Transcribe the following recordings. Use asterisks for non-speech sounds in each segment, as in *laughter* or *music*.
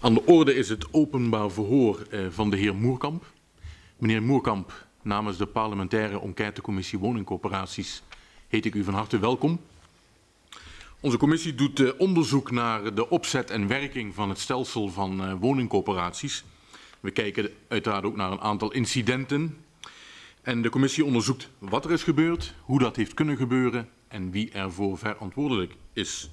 Aan de orde is het openbaar verhoor eh, van de heer Moerkamp. Meneer Moerkamp, namens de parlementaire enquêtecommissie woningcorporaties heet ik u van harte welkom. Onze commissie doet eh, onderzoek naar de opzet en werking van het stelsel van eh, woningcorporaties. We kijken uiteraard ook naar een aantal incidenten. En de commissie onderzoekt wat er is gebeurd, hoe dat heeft kunnen gebeuren en wie ervoor verantwoordelijk is.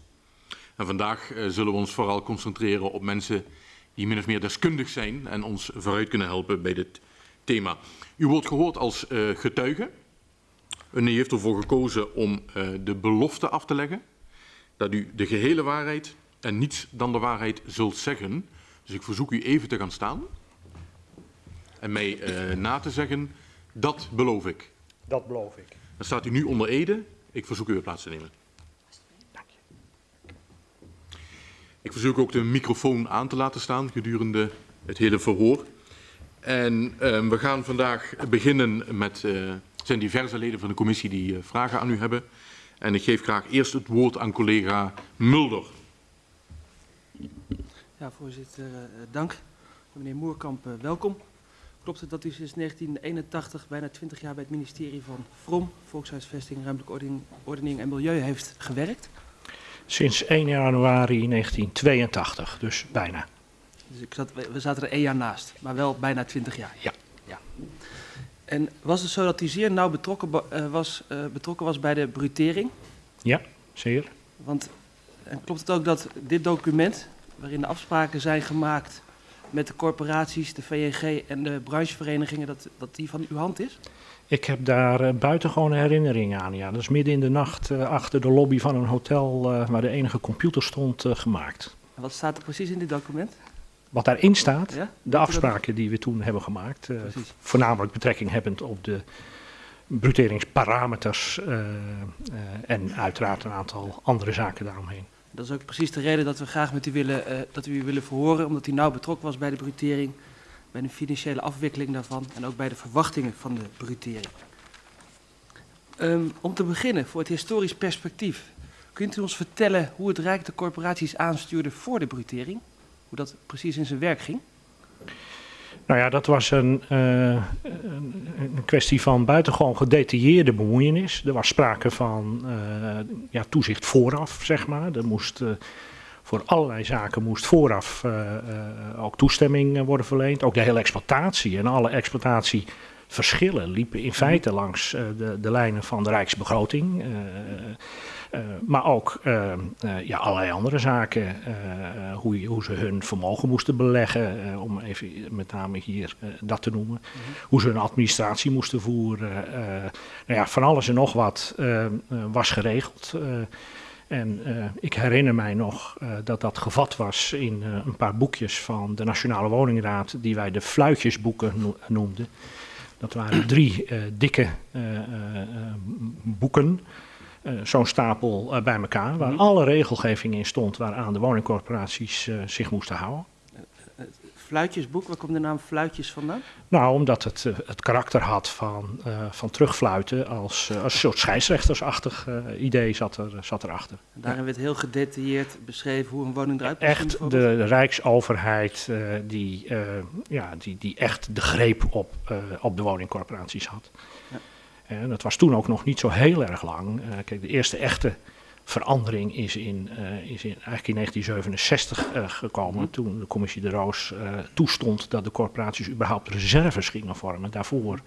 En vandaag uh, zullen we ons vooral concentreren op mensen die min of meer deskundig zijn en ons vooruit kunnen helpen bij dit thema. U wordt gehoord als uh, getuige. U heeft ervoor gekozen om uh, de belofte af te leggen dat u de gehele waarheid en niets dan de waarheid zult zeggen. Dus ik verzoek u even te gaan staan en mij na te zeggen, dat beloof ik. Dat beloof ik. Dan staat u nu onder ede. Ik verzoek u weer plaats te nemen. Ik verzoek ook de microfoon aan te laten staan gedurende het hele verhoor. En uh, we gaan vandaag beginnen met, uh, zijn diverse leden van de commissie die uh, vragen aan u hebben. En ik geef graag eerst het woord aan collega Mulder. Ja, voorzitter, dank. Meneer Moerkamp, welkom. Klopt het dat u sinds 1981 bijna 20 jaar bij het ministerie van VROM, Volkshuisvesting, Ruimtelijke Ordening en Milieu heeft gewerkt? Sinds 1 januari 1982, dus bijna. Dus ik zat, we zaten er één jaar naast, maar wel bijna 20 jaar. Ja. ja. En was het zo dat u zeer nauw betrokken, uh, was, uh, betrokken was bij de brutering? Ja, zeer. Want en klopt het ook dat dit document, waarin de afspraken zijn gemaakt met de corporaties, de VNG en de brancheverenigingen, dat, dat die van uw hand is? Ik heb daar uh, buitengewone herinneringen aan. Ja. Dat is midden in de nacht uh, achter de lobby van een hotel uh, waar de enige computer stond gemaakt. En wat staat er precies in dit document? Wat daarin staat, ja? de afspraken die we toen hebben gemaakt, voornamelijk betrekking hebbend op de bruteringsparameters en uiteraard een aantal andere zaken daaromheen. Dat is ook precies de reden dat we graag met u willen, dat u willen verhoren, omdat u nauw betrokken was bij de brutering bij de financiële afwikkeling daarvan en ook bij de verwachtingen van de brutering. Um, om te beginnen, voor het historisch perspectief, kunt u ons vertellen hoe het Rijk de corporaties aanstuurde voor de brutering? Hoe dat precies in zijn werk ging? Nou ja, dat was een, uh, een kwestie van buitengewoon gedetailleerde bemoeienis. Er was sprake van uh, ja, toezicht vooraf, zeg maar. Er moest... Uh, voor allerlei zaken moest vooraf uh, uh, ook toestemming worden verleend. Ook de hele exploitatie en alle exploitatieverschillen liepen in feite langs uh, de, de, lijnen van de Rijksbegroting. maar ook ja, allerlei andere zaken. hoe, hoe, ze hun vermogen moesten beleggen, om even met name hier dat te noemen. Mm -hmm. Hoe ze hun administratie moesten voeren. nou ja, van alles en nog wat was geregeld. En uh, ik herinner mij nog uh, dat dat gevat was in uh, een paar boekjes van de Nationale Woningraad, die wij de fluitjesboeken no noemden. Dat waren *clears throat* drie dikke boeken, zo'n stapel bij elkaar, waar alle regelgeving in stond waaraan de woningcorporaties zich moesten houden. Fluitjesboek, waar komt de naam Fluitjes vandaan? Nou, omdat het uh, het karakter had van, uh, van terugfluiten als, uh, als een soort scheidsrechtersachtig idee zat, er, zat erachter. En daarin werd heel gedetailleerd beschreven hoe een woning eruit moest Echt de, de Rijksoverheid die, ja, die, die echt de greep op, op de woningcorporaties had. Ja. En dat was toen ook nog niet zo heel erg lang. kijk, de eerste echte verandering is, in, uh, is in, eigenlijk in 1967 uh, gekomen. Mm. Toen de commissie de Roos uh, toestond dat de corporaties überhaupt reserves gingen vormen. Daarvoor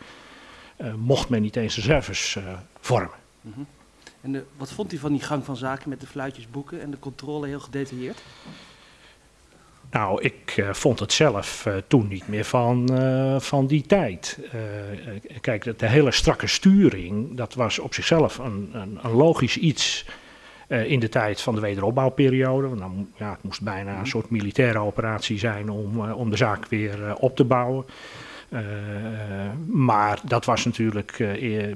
mocht men niet eens reserves vormen. Mm -hmm. En de, wat vond u van die gang van zaken met de fluitjesboeken en de controle heel gedetailleerd? Nou, ik uh, vond het zelf uh, toen niet meer van, uh, van die tijd. kijk, de hele strakke sturing, dat was op zichzelf een, een, een logisch iets uh, in de tijd van de wederopbouwperiode. Want dan, ja, het moest bijna een soort militaire operatie zijn om, uh, om de zaak weer uh, op te bouwen. maar dat was natuurlijk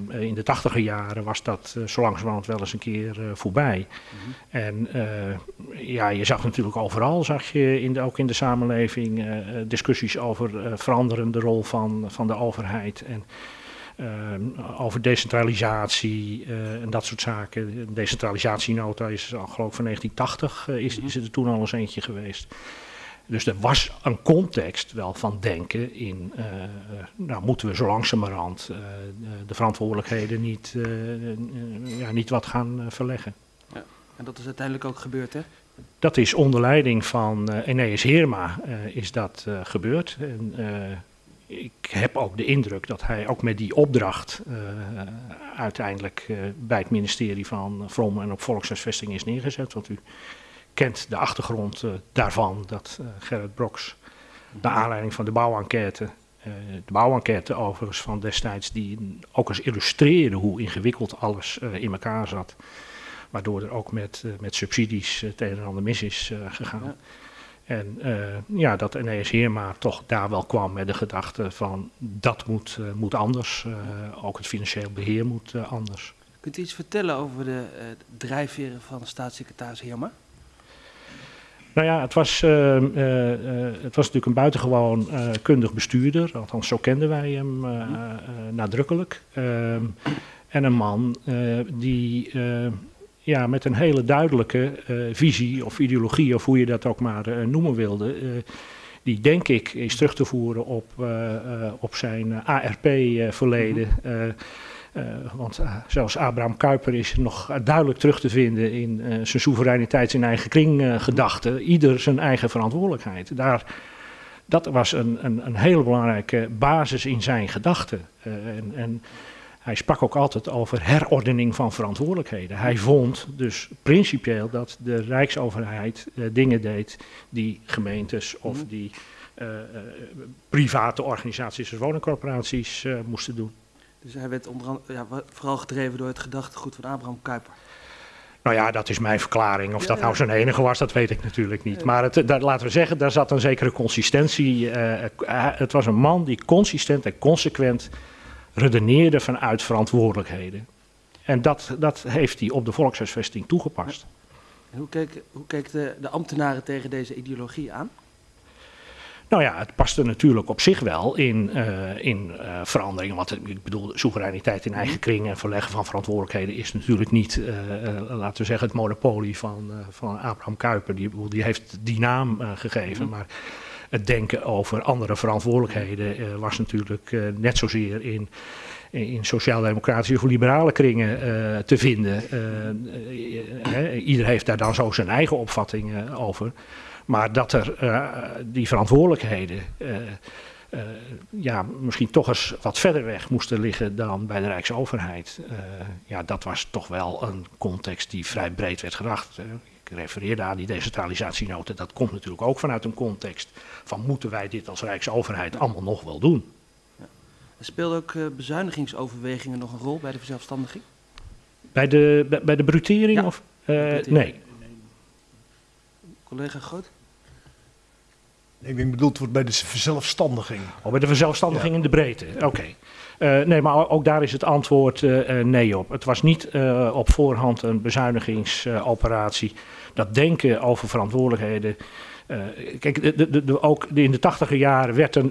in de tachtiger jaren was dat zo langzamerhand wel eens een keer voorbij. Mm-hmm. En ja, je zag natuurlijk overal, zag je in de, ook in de samenleving, discussies over veranderende rol van, van de overheid. En over decentralisatie en dat soort zaken. De decentralisatienota is al geloof ik van 1980 is, is er toen al eens eentje geweest. Dus er was een context wel van denken in, uh, nou moeten we zo langzamerhand uh, de verantwoordelijkheden niet, ja, niet wat gaan verleggen. Ja, en dat is uiteindelijk ook gebeurd hè? Dat is onder leiding van Eneas Heerma is dat gebeurd. En, ik heb ook de indruk dat hij ook met die opdracht uiteindelijk bij het ministerie van Vrom en op Volkshuisvesting is neergezet. Want u kent de achtergrond uh, daarvan, dat Gerrit Broks, naar aanleiding van de bouwenquête, de bouwenquête overigens van destijds, die ook eens illustreerde hoe ingewikkeld alles in elkaar zat. Waardoor er ook met, met subsidies het een en ander mis is gegaan. En ja, dat Eneas Heerma toch daar wel kwam met de gedachte van dat moet, moet anders. ook het financieel beheer moet anders. Kunt u iets vertellen over de drijfveren van staatssecretaris Heerma? Nou ja, het was, uh, uh, het was natuurlijk een buitengewoon kundig bestuurder. Althans, zo kenden wij hem nadrukkelijk. Ehm, en een man die ja, met een hele duidelijke visie of ideologie, of hoe je dat ook maar noemen wilde die denk ik is terug te voeren op, op zijn ARP-verleden. Mhm. Uh, want zelfs Abraham Kuyper is nog duidelijk terug te vinden in zijn soevereiniteit in eigen kring gedachte. Ieder zijn eigen verantwoordelijkheid. Daar, dat was een, een, een hele belangrijke basis in zijn gedachten. En, en, hij sprak ook altijd over herordening van verantwoordelijkheden. Hij vond dus principieel dat de Rijksoverheid dingen deed die gemeentes of mhm. die private organisaties, zoals woningcorporaties, moesten doen. Dus hij werd onder, ja, vooral gedreven door het gedachtegoed van Abraham Kuyper. Nou ja, dat is mijn verklaring. Of dat nou zijn enige was, dat weet ik natuurlijk niet. Maar het, dat, laten we zeggen, daar zat een zekere consistentie. Het was een man die consistent en consequent redeneerde vanuit verantwoordelijkheden. En dat, dat heeft hij op de volkshuisvesting toegepast. En hoe keek, hoe keek de, de ambtenaren tegen deze ideologie aan? Nou ja, het paste natuurlijk op zich wel in, uh, in uh, veranderingen. Want ik bedoel, soevereiniteit in eigen kring en verleggen van verantwoordelijkheden is natuurlijk niet, uh, laten we zeggen, het monopolie van, van Abraham Kuyper. Die, die heeft die naam gegeven. Mhm. Maar het denken over andere verantwoordelijkheden was natuurlijk net zozeer in in sociaal-democratische of liberale kringen uh, te vinden. Ieder heeft daar dan zo zijn eigen opvattingen over. Maar dat er die verantwoordelijkheden ja, misschien toch eens wat verder weg moesten liggen dan bij de Rijksoverheid. ja, dat was toch wel een context die vrij breed werd gedacht. ik refereerde aan die decentralisatienoten. Dat komt natuurlijk ook vanuit een context van moeten wij dit als Rijksoverheid allemaal nog wel doen. Ja. Speelden ook bezuinigingsoverwegingen nog een rol bij de verzelfstandiging? Bij de, bij, bij de brutering? Ja. Of, nee, Collega Groot? Ik denk bedoeld wordt bij de verzelfstandiging. Oh, bij de verzelfstandiging in de breedte, oké. Uh, nee, maar ook daar is het antwoord uh, nee op. Het was niet uh, op voorhand een bezuinigingsoperatie. dat denken over verantwoordelijkheden. Kijk, de, de, de, ook in de tachtiger jaren werd er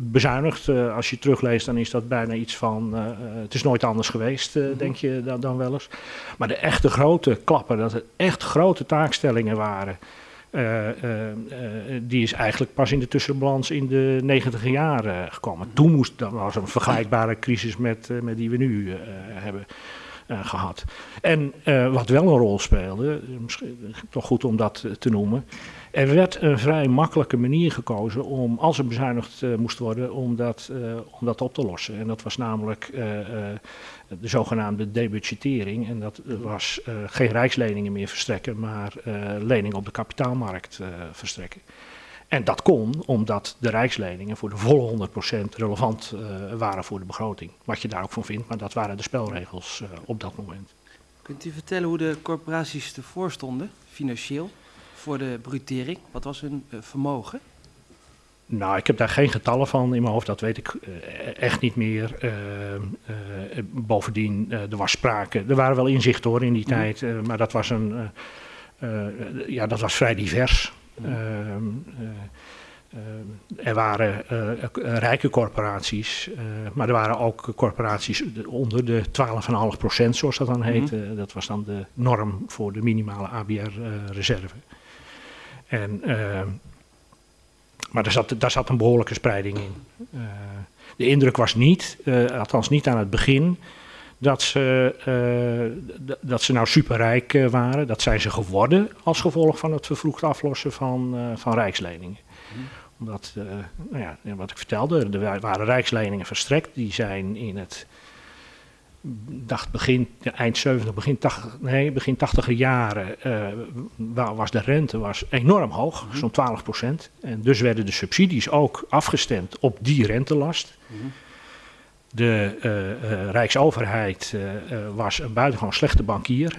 bezuinigd. als je terugleest, dan is dat bijna iets van. het is nooit anders geweest, denk je dan, dan wel eens. Maar de echte grote klappen, dat het echt grote taakstellingen waren. Die is eigenlijk pas in de tussenbalans in de negentiger jaren gekomen. Toen moest, dat was een vergelijkbare crisis met, met die we nu hebben gehad. En wat wel een rol speelde, misschien toch goed om dat te noemen, er werd een vrij makkelijke manier gekozen om, als er bezuinigd moest worden, om dat, om dat op te lossen. En dat was namelijk de zogenaamde debudgetering. En dat was geen rijksleningen meer verstrekken, maar leningen op de kapitaalmarkt verstrekken. En dat kon omdat de rijksleningen voor de volle 100% relevant waren voor de begroting. Wat je daar ook van vindt, maar dat waren de spelregels op dat moment. Kunt u vertellen hoe de corporaties ervoor stonden, financieel? voor de brutering? Wat was hun uh, vermogen? Nou, ik heb daar geen getallen van in mijn hoofd, dat weet ik echt niet meer. Uh, bovendien, er was sprake, er waren wel inzichten hoor in die mm. tijd, maar dat was, een, ja, dat was vrij divers. Mm. Uh, er waren uh, rijke corporaties, maar er waren ook corporaties onder de 12,5% zoals dat dan heette. Mm -hmm. Dat was dan de norm voor de minimale ABR-reserve. En, maar daar zat, daar zat een behoorlijke spreiding in. de indruk was niet, althans niet aan het begin, dat ze, uh, dat ze nou superrijk uh, waren. Dat zijn ze geworden als gevolg van het vervroegd aflossen van, uh, van rijksleningen. Mm. Omdat, nou ja, wat ik vertelde, er waren rijksleningen verstrekt. Die zijn in het, dacht begin, eind 70, begin 80, nee, begin 80 jaren, was de rente was enorm hoog, mm. zo'n 12 procent. En dus werden de subsidies ook afgestemd op die rentelast. Mm. De uh, uh, Rijksoverheid uh, was een buitengewoon slechte bankier.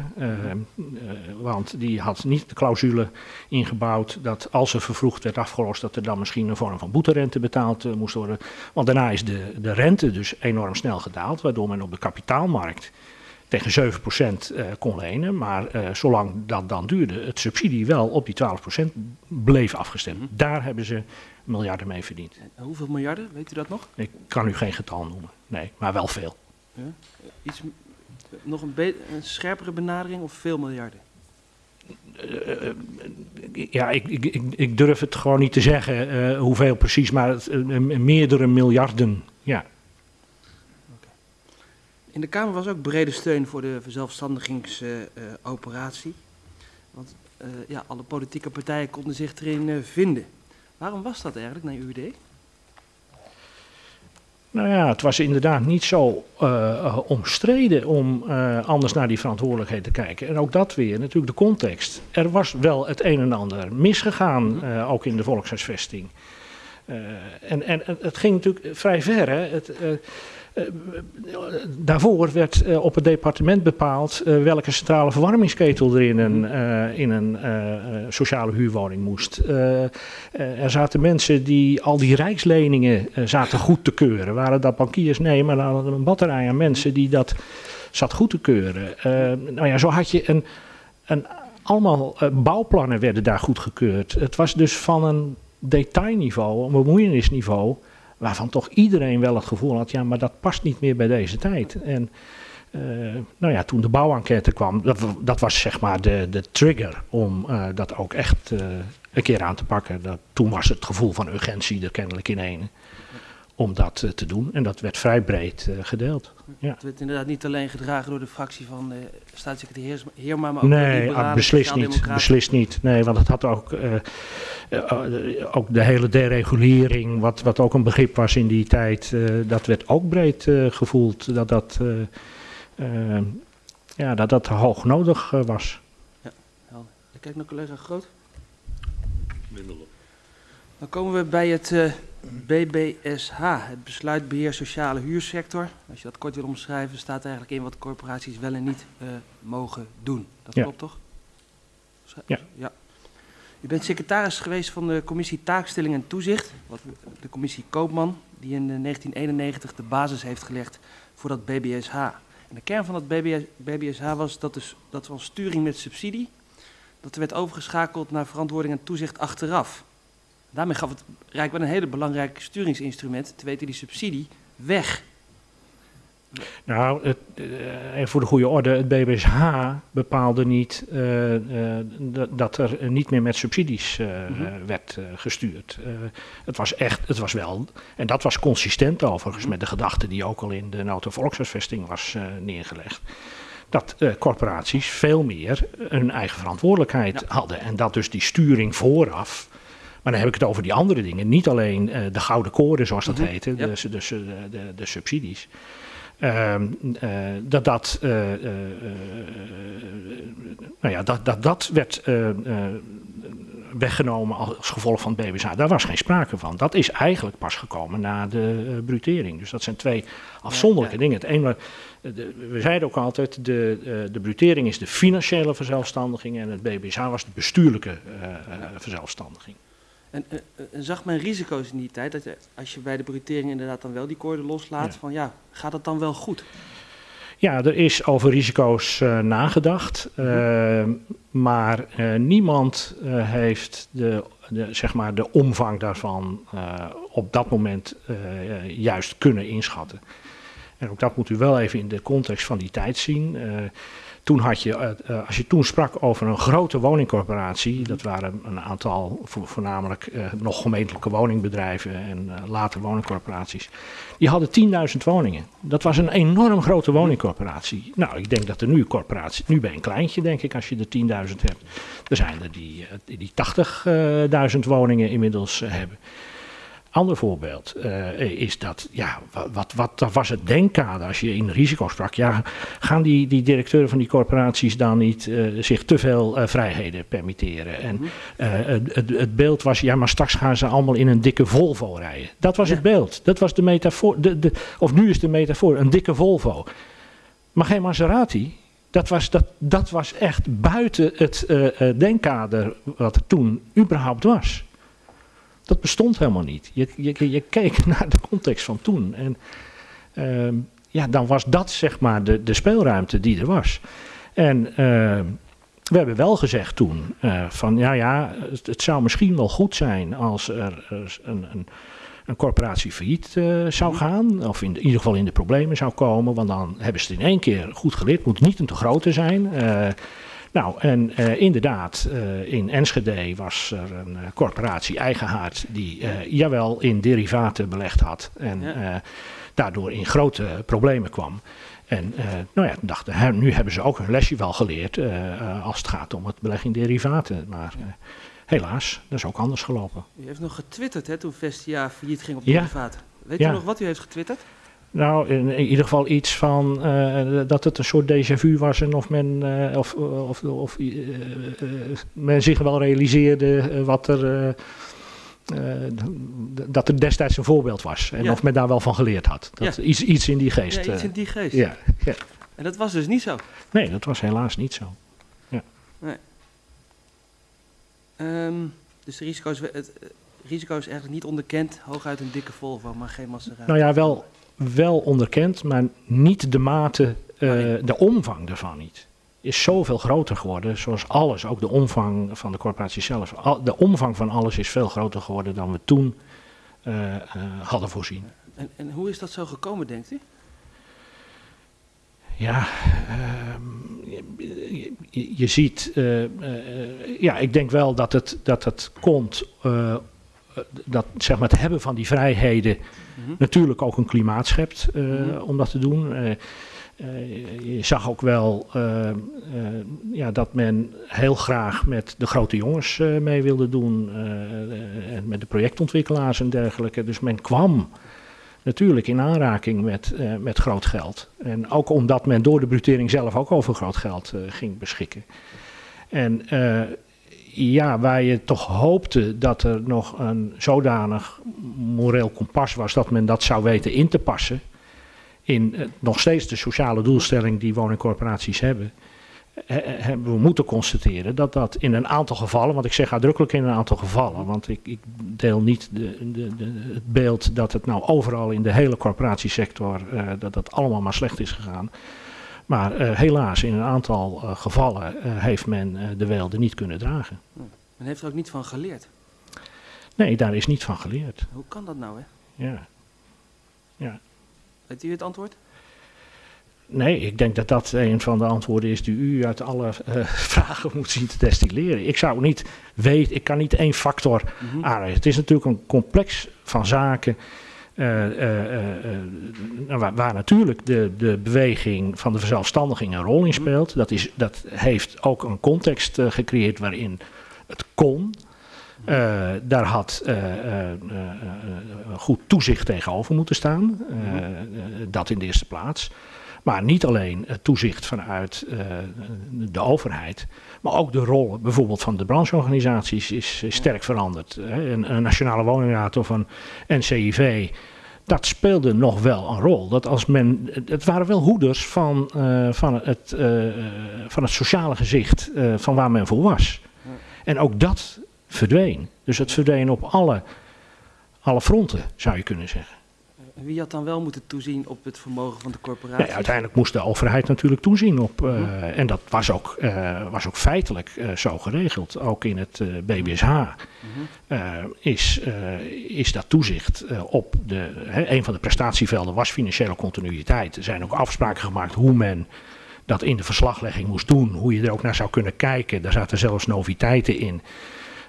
want die had niet de clausule ingebouwd dat als er vervroegd werd afgelost, dat er dan misschien een vorm van boeterente betaald moest worden. Want daarna is de, de rente dus enorm snel gedaald, waardoor men op de kapitaalmarkt tegen 7% uh, kon lenen. Maar zolang dat dan duurde, het subsidie wel op die 12% bleef afgestemd. -hmm. Daar hebben ze miljarden mee verdiend. En hoeveel miljarden, weet u dat nog? Ik kan u geen getal noemen, nee, maar wel veel. Ja? Iets, nog een, een, scherpere benadering of veel miljarden? Uh, ja, ik, ik, ik, ik, durf het gewoon niet te zeggen uh, hoeveel precies, maar het, uh, meerdere miljarden, ja. Okay. In de Kamer was ook brede steun voor de verzelfstandigingsoperatie. want ja, alle politieke partijen konden zich erin vinden. Waarom was dat eigenlijk naar uw idee? Nou ja, het was inderdaad niet zo uh, omstreden om uh, anders naar die verantwoordelijkheid te kijken. En ook dat weer, natuurlijk de context. Er was wel het een en ander misgegaan, uh, ook in de volkshuisvesting. en, en het ging natuurlijk vrij ver. Hè? Het, daarvoor werd uh, op het departement bepaald uh, welke centrale verwarmingsketel er in een, in een sociale huurwoning moest. er zaten mensen die al die rijksleningen zaten goed te keuren. Waren dat bankiers? Nee, maar dan een batterij aan mensen die dat zat goed te keuren. nou ja, zo had je een, een allemaal bouwplannen werden daar goedgekeurd. Het was dus van een detailniveau, een bemoeienisniveau waarvan toch iedereen wel het gevoel had, ja, maar dat past niet meer bij deze tijd. En uh, nou ja, toen de bouwenquête kwam, dat, dat was zeg maar de, de trigger om uh, dat ook echt uh, een keer aan te pakken. Dat, toen was het gevoel van urgentie er kennelijk in een om dat te doen. En dat werd vrij breed gedeeld. Ja. Het werd inderdaad niet alleen gedragen door de fractie van de staatssecretaris Heerma, maar ook nee, de ah, beslist niet, beslist niet. Nee, want het had ook, uh, uh, ook de hele deregulering, wat, wat ook een begrip was in die tijd, uh, dat werd ook breed gevoeld dat dat, ja, dat dat hoog nodig was. Ja, helder. Ik kijk naar collega Groot. Dan komen we bij het BBSH, het besluitbeheer sociale huursector. Als je dat kort wil omschrijven, staat eigenlijk in wat corporaties wel en niet uh, mogen doen. Dat ja. klopt toch? Ja. ja. U bent secretaris geweest van de commissie Taakstelling en Toezicht, wat de commissie Koopman, die in 1991 de basis heeft gelegd voor dat BBSH. En de kern van dat BBSH was dat, dus, dat van sturing met subsidie, dat er werd overgeschakeld naar verantwoording en toezicht achteraf. Daarmee gaf het Rijk wel een hele belangrijk sturingsinstrument, te weten die subsidie, weg. Nou, het, uh, voor de goede orde, het BBSH bepaalde niet uh, uh, dat er niet meer met subsidies mm -hmm. werd gestuurd. het was echt, het was wel, en dat was consistent overigens mm -hmm. met de gedachte die ook al in de Nota Volkshuisvesting was neergelegd. Dat corporaties veel meer hun eigen verantwoordelijkheid ja. hadden. En dat dus die sturing vooraf maar dan heb ik het over die andere dingen. Niet alleen uh, de gouden koren, zoals dat mm -hmm. heette, yep. dus, dus uh, de, de, subsidies. Uh, dat dat, uh, nou ja, dat, dat, dat werd weggenomen als gevolg van het BBSA. Daar was geen sprake van. Dat is eigenlijk pas gekomen na de brutering. Dus dat zijn twee afzonderlijke ja, ja. dingen. Het ene, de, we zeiden ook altijd, de, de brutering is de financiële verzelfstandiging en het BBSA was de bestuurlijke verzelfstandiging. En, en, en, zag men risico's in die tijd, dat je, als je bij de brutering inderdaad dan wel die koorden loslaat, ja. van ja, gaat het dan wel goed? Ja, er is over risico's uh, nagedacht, uh, maar uh, niemand heeft de, de, zeg maar de omvang daarvan op dat moment juist kunnen inschatten. En ook dat moet u wel even in de context van die tijd zien. Toen had je, uh, als je toen sprak over een grote woningcorporatie, dat waren een aantal voornamelijk uh, nog gemeentelijke woningbedrijven en later woningcorporaties, die hadden 10.000 woningen. Dat was een enorm grote woningcorporatie. Nou, ik denk dat er nu corporatie, nu ben je een kleintje denk ik als je er 10.000 hebt. Er zijn er die, die 80.000 woningen inmiddels hebben. Ander voorbeeld uh, is dat, ja, wat, wat, wat was het denkkader als je in risico sprak? Ja, gaan die, die directeuren van die corporaties dan niet uh, zich te veel uh, vrijheden permitteren? En het, het, beeld was, ja, maar straks gaan ze allemaal in een dikke Volvo rijden. Dat was ja. het beeld. Dat was de metafoor. De, de, of nu is de metafoor, een dikke Volvo. Maar geen Maserati, dat was, dat, dat was echt buiten het denkkader wat er toen überhaupt was. Dat bestond helemaal niet. Je, je, je keek *laughs* naar de context van toen. En uh, ja, dan was dat zeg maar de, de speelruimte die er was. En uh, we hebben wel gezegd toen uh, van ja, ja, het, het, zou misschien wel goed zijn als er een, een, een corporatie failliet uh, zou gaan. Of in, de, in, ieder geval in de problemen zou komen. Want dan hebben ze het in één keer goed geleerd. Het moet niet een te grote zijn. Nou, en uh, inderdaad, uh, in Enschede was er een uh, corporatie Eigenhaard die jawel in derivaten belegd had en ja. daardoor in grote problemen kwam. En nou ja, dachten, nu hebben ze ook hun lesje wel geleerd als het gaat om het beleggen in derivaten. Maar helaas, dat is ook anders gelopen. U heeft nog getwitterd hè, toen Vestia failliet ging op derivaten. Ja. Weet u nog wat u heeft getwitterd? Nou, in, in, ieder geval iets van uh, dat het een soort déjà vu was en of men, uh, of, of, of uh, men zich wel realiseerde wat er, dat er destijds een voorbeeld was. En ja. of men daar wel van geleerd had. Dat, ja. iets, iets in die geest. Ja, iets in die geest. Ja, ja. En dat was dus niet zo? Nee, dat was helaas niet zo. Ja. Nee. Um, dus de risico's, het risico is eigenlijk niet onderkend. Hooguit een dikke Volvo, maar geen Maserati. Nou ja, wel wel onderkend, maar niet de mate, uh, de omvang daarvan niet. Is zoveel groter geworden, zoals alles, ook de omvang van de corporatie zelf. De omvang van alles is veel groter geworden dan we toen uh, uh, hadden voorzien. En, en, hoe is dat zo gekomen, denkt u? Ja, je, je, je, ziet, ja, ik denk wel dat het, dat het komt dat zeg maar, het hebben van die vrijheden mm -hmm. natuurlijk ook een klimaat schept uh, mm -hmm. om dat te doen. Uh, uh, je zag ook wel ja, dat men heel graag met de grote jongens mee wilde doen. en met de projectontwikkelaars en dergelijke. Dus men kwam natuurlijk in aanraking met, met groot geld. En ook omdat men door de brutering zelf ook over groot geld ging beschikken. En ja, waar je toch hoopte dat er nog een zodanig moreel kompas was dat men dat zou weten in te passen. In uh, nog steeds de sociale doelstelling die woningcorporaties hebben. hebben we moeten constateren dat dat in een aantal gevallen, want ik zeg uitdrukkelijk in een aantal gevallen, want ik, ik deel niet de, de, de, het beeld dat het nou overal in de hele corporatiesector, uh, dat dat allemaal maar slecht is gegaan. Maar uh, helaas, in een aantal uh, gevallen uh, heeft men de weelde niet kunnen dragen. Men heeft er ook niet van geleerd? Nee, daar is niet van geleerd. Hoe kan dat nou, hè? Ja. ja. Weet u het antwoord? Nee, ik denk dat dat een van de antwoorden is die u uit alle *laughs* vragen moet zien te destilleren. Ik zou niet weten, ik kan niet één factor mm -hmm. Het is natuurlijk een complex van zaken waar, waar, natuurlijk de, de beweging van de verzelfstandiging een rol in speelt. Dat, is, dat heeft ook een context gecreëerd waarin het kon. daar had goed toezicht tegenover moeten staan. dat in de eerste plaats. Maar niet alleen het toezicht vanuit de overheid, maar ook de rol bijvoorbeeld van de brancheorganisaties is, is sterk veranderd. Een, een, nationale woningraad of een NCIV, dat speelde nog wel een rol. Dat als men, het waren wel hoeders van, uh, van, het, uh, van het sociale gezicht van waar men voor was. En ook dat verdween. Dus het verdween op alle, alle fronten, zou je kunnen zeggen. Wie had dan wel moeten toezien op het vermogen van de corporatie? Uiteindelijk moest de overheid natuurlijk toezien op. eh, Mhm. En dat was ook, eh, was ook feitelijk eh, zo geregeld. Ook in het BBSH Mhm. is, is dat toezicht op de. Hè, een van de prestatievelden was financiële continuïteit. Er zijn ook afspraken gemaakt hoe men dat in de verslaglegging moest doen. Hoe je er ook naar zou kunnen kijken. Daar zaten zelfs noviteiten in.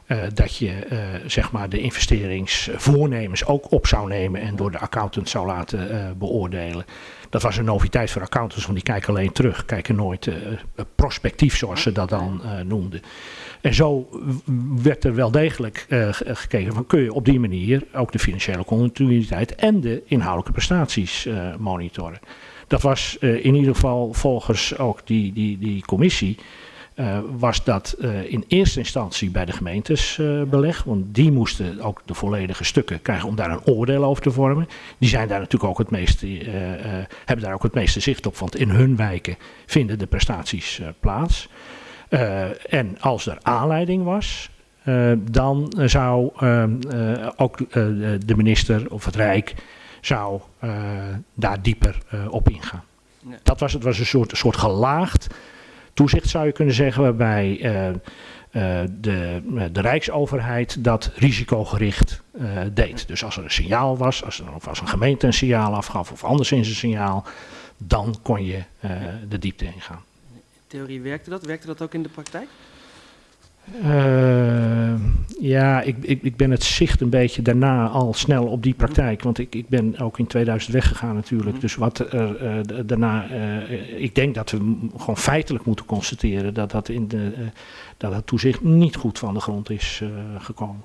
Eh, dat je eh, zeg maar de investeringsvoornemens ook op zou nemen en door de accountant zou laten eh, beoordelen. Dat was een noviteit voor accountants, want die kijken alleen terug, kijken nooit prospectief, zoals ze dat dan noemden. En zo werd er wel degelijk ge- gekeken van kun je op die manier ook de financiële continuïteit en de inhoudelijke prestaties monitoren. Dat was in ieder geval volgens ook die, die, die commissie eh, was dat eh, in eerste instantie bij de gemeentes eh, belegd. Want die moesten ook de volledige stukken krijgen om daar een oordeel over te vormen. Die zijn daar natuurlijk ook het meeste, hebben daar ook het meeste zicht op. Want in hun wijken vinden de prestaties plaats. En als er aanleiding was, dan zou eh, eh, ook de minister of het Rijk zou daar dieper op ingaan. Dat was, het was een soort, soort gelaagd toezicht zou je kunnen zeggen, waarbij eh, eh, de, de Rijksoverheid dat risicogericht eh, deed. Dus als er een signaal was, als, er, of als een gemeente een signaal afgaf of anderszins een signaal, dan kon je eh, de diepte ingaan. In theorie werkte dat? Werkte dat ook in de praktijk? Eh, ja, ik, ik, ik ben het zicht een beetje daarna al snel op die praktijk. Want ik, ik ben ook in 2000 weggegaan natuurlijk. Mhm. Dus wat er eh, daarna... eh, ik denk dat we gewoon feitelijk moeten constateren... dat dat, in de, dat het toezicht niet goed van de grond is gekomen.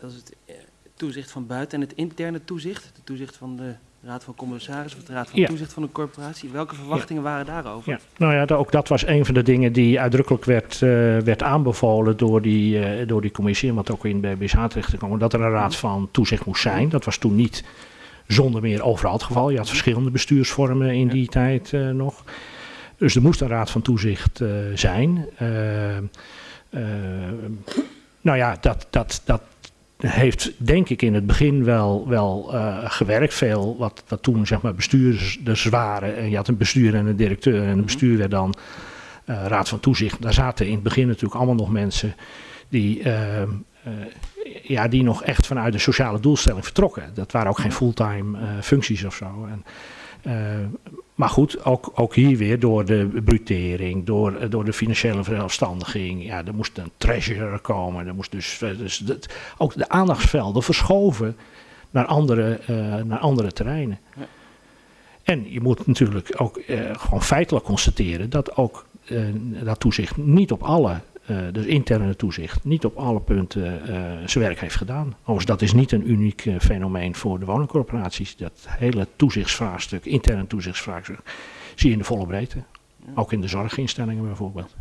Dat is het toezicht van buiten en het interne toezicht. Het toezicht van de Raad van Commissarissen of de Raad van Ja. Toezicht van de corporatie. Welke verwachtingen waren daarover? Ja, nou ja, ook dat was een van de dingen die uitdrukkelijk werd, eh, werd aanbevolen door die, eh, door die commissie, wat ook in BSH terecht te komen, dat er een raad van toezicht moest zijn. Dat was toen niet zonder meer overal het geval. Je had verschillende bestuursvormen in die tijd eh, nog. Dus er moest een raad van toezicht zijn. Nou ja, dat, dat, dat heeft denk ik in het begin wel, wel eh, gewerkt. Veel wat, wat toen zeg maar bestuurders waren. En je had een bestuur en een directeur. En een Mhm. bestuur werd dan eh, raad van toezicht. Daar zaten in het begin natuurlijk allemaal nog mensen die, eh, ja, die nog echt vanuit de sociale doelstelling vertrokken. Dat waren ook geen fulltime eh, functies of zo. En, maar goed, ook, ook hier weer door de brutering, door, eh, door de financiële verzelfstandiging. Ja, er moest een treasurer komen. Er moest dus, dus dat, ook de aandachtsvelden verschoven naar andere, eh, naar andere terreinen. Ja. En je moet natuurlijk ook eh, gewoon feitelijk constateren dat ook dat toezicht niet op alle, dus interne toezicht, niet op alle punten eh, zijn werk heeft gedaan. Overigens, dat is niet een uniek eh, fenomeen voor de woningcorporaties. Dat hele toezichtsvraagstuk, interne toezichtsvraagstuk, zie je in de volle breedte. Ook in de zorginstellingen bijvoorbeeld.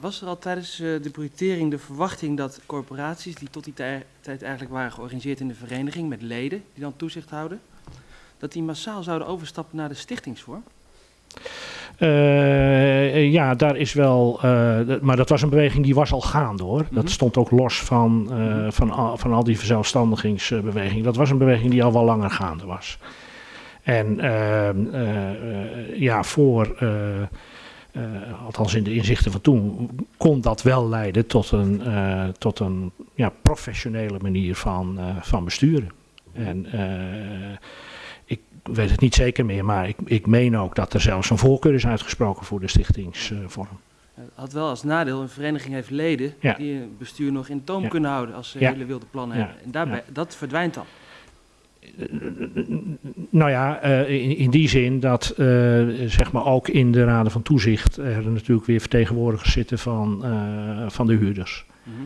Was er al tijdens de brutering de verwachting dat corporaties die tot die tij- tijd eigenlijk waren georganiseerd in de vereniging met leden die dan toezicht houden, dat die massaal zouden overstappen naar de stichtingsvorm? Eh, ja, daar is wel. eh, maar dat was een beweging die was al gaande hoor. Mhm. Dat stond ook los van, eh, Mhm. van, al, van al die verzelfstandigingsbewegingen. Dat was een beweging die al wel langer gaande was. En ehm, eh, eh, ja, voor. althans in de inzichten van toen, kon dat wel leiden tot een, tot een ja, professionele manier van, van besturen. En weet het niet zeker meer, maar ik, ik meen ook dat er zelfs een voorkeur is uitgesproken voor de stichtingsvorm. Het had wel als nadeel, een vereniging heeft leden Ja. die een bestuur nog in toom Ja. kunnen houden als ze Ja. hele wilde plannen hebben. En daarbij, dat verdwijnt dan. Nou ja, eh, in, die zin dat eh, zeg maar ook in de raden van toezicht er natuurlijk weer vertegenwoordigers zitten van, eh, van de huurders. Mhm.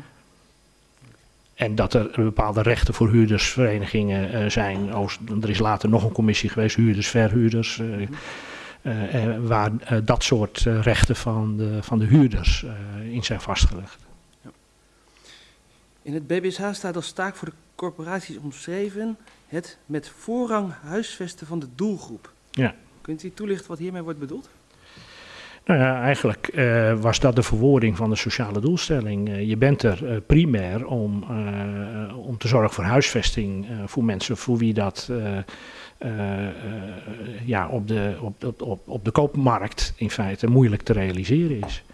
En dat er bepaalde rechten voor huurdersverenigingen eh, zijn. Er is later nog een commissie geweest, huurders, verhuurders. eh, Mhm. eh, waar dat soort rechten van de, van de huurders in zijn vastgelegd. In het BBSH staat als taak voor de corporaties omschreven het met voorrang huisvesten van de doelgroep. Ja. Kunt u toelichten wat hiermee wordt bedoeld? Nou ja, eigenlijk uh, was dat de verwoording van de sociale doelstelling. Uh, je bent er uh, primair om, om te zorgen voor huisvesting voor mensen voor wie dat ja, op, de, op, op, op de koopmarkt in feite moeilijk te realiseren is.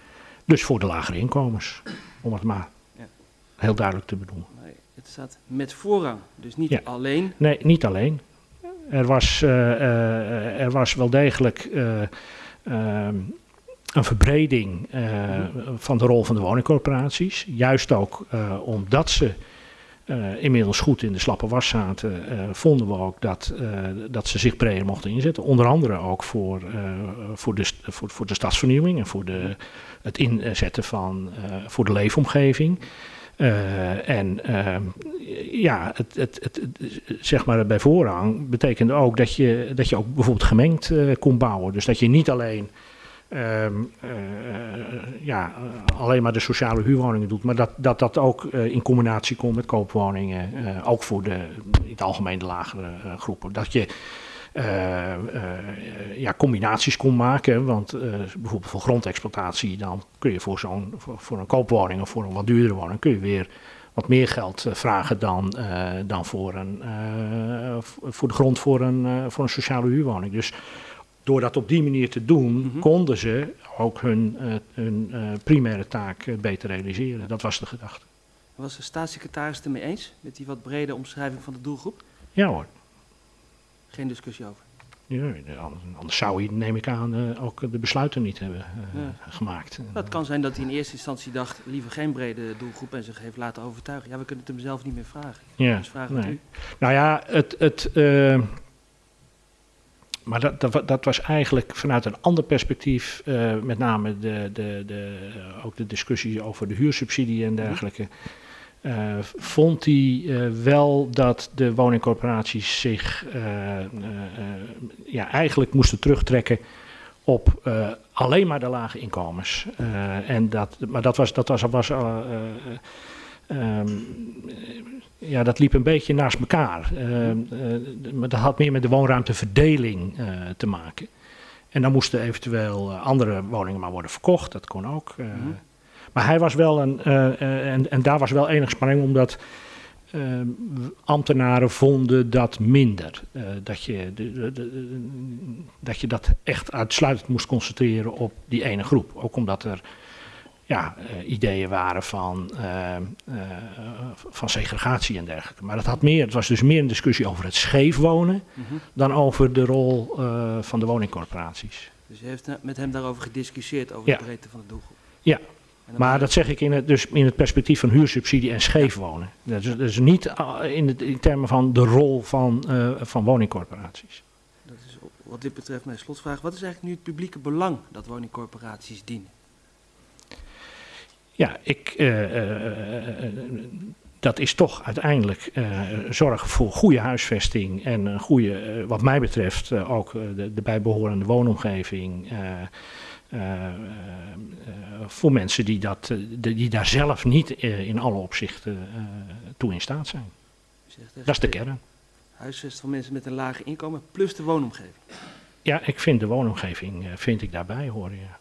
Dus voor de lagere inkomens, om het maar ja. heel duidelijk te bedoelen. Het staat met voorrang, dus niet ja. alleen. Nee, niet alleen. Er was, er was wel degelijk een verbreding uh, van de rol van de woningcorporaties. Juist ook uh, omdat ze uh, inmiddels goed in de slappe was zaten, vonden we ook dat, dat ze zich breder mochten inzetten. Onder andere ook voor, voor, de, voor, voor de stadsvernieuwing en voor de, het inzetten van voor de leefomgeving. en ja, het, het, het, zeg maar bij voorrang betekende ook dat je, dat je ook bijvoorbeeld gemengd kon bouwen. Dus dat je niet alleen Um, uh, ja, alleen maar de sociale huurwoningen doet, maar dat dat, dat ook uh, in combinatie komt met koopwoningen, uh, ook voor de, in het algemeen de lagere groepen. Dat je ja, combinaties kon maken, want bijvoorbeeld voor grondexploitatie, dan kun je voor, zo'n, voor, voor, een koopwoning of voor een wat duurdere woning, kun je weer wat meer geld vragen dan, dan voor, een, voor de grond voor een, voor een sociale huurwoning. Dus door dat op die manier te doen, mm -hmm. konden ze ook hun, uh, hun uh, primaire taak uh, beter realiseren. Dat was de gedachte. Was de staatssecretaris het ermee eens met die wat brede omschrijving van de doelgroep? Ja hoor. Geen discussie over? Ja, anders zou hij, neem ik aan, ook de besluiten niet hebben ja. gemaakt. Het kan zijn dat hij in eerste instantie dacht, liever geen brede doelgroep en zich heeft laten overtuigen. Ja, we kunnen het hem zelf niet meer vragen. Ja, dus vragen nee. u. Nou ja, het... het maar dat, dat, dat, was eigenlijk vanuit een ander perspectief, uh, met name de, de, de, ook de discussie over de huursubsidie en dergelijke. Uh, vond hij uh, wel dat de woningcorporaties zich ja, eigenlijk moesten terugtrekken op alleen maar de lage inkomens. en dat, maar dat was, dat was, was Um, ja, dat liep een beetje naast elkaar. Uh, uh, maar dat had meer met de woonruimteverdeling uh, te maken. En dan moesten eventueel andere woningen maar worden verkocht, dat kon ook. Mm -hmm. Maar hij was wel een, en, en daar was wel enig spanning, omdat ehm, ambtenaren vonden dat minder. dat, je de, de, de, dat je dat echt uitsluitend moest concentreren op die ene groep. Ook omdat er ja, uh, ideeën waren van, uh, uh, van segregatie en dergelijke. Maar dat had meer, het was dus meer een discussie over het scheef wonen mm -hmm. dan over de rol van de woningcorporaties. Dus u heeft met hem daarover gediscussieerd, over ja. de breedte van de doelgroep? Ja, maar dat zeg ik in het, dus in het perspectief van huursubsidie en scheef wonen. Dat is, dus niet in, het, in termen van de rol van, van woningcorporaties. Dat is wat dit betreft mijn slotvraag. Wat is eigenlijk nu het publieke belang dat woningcorporaties dienen? Ja, ik, uh, uh, dat is toch uiteindelijk zorgen voor goede huisvesting en een goede, wat mij betreft, ook de, de, bijbehorende woonomgeving. voor mensen die, dat, die daar zelf niet in alle opzichten toe in staat zijn. Dat is de kern. Huisvest van mensen met een laag inkomen plus de woonomgeving. Ja, ik vind de woonomgeving vind ik daarbij horen. Ja.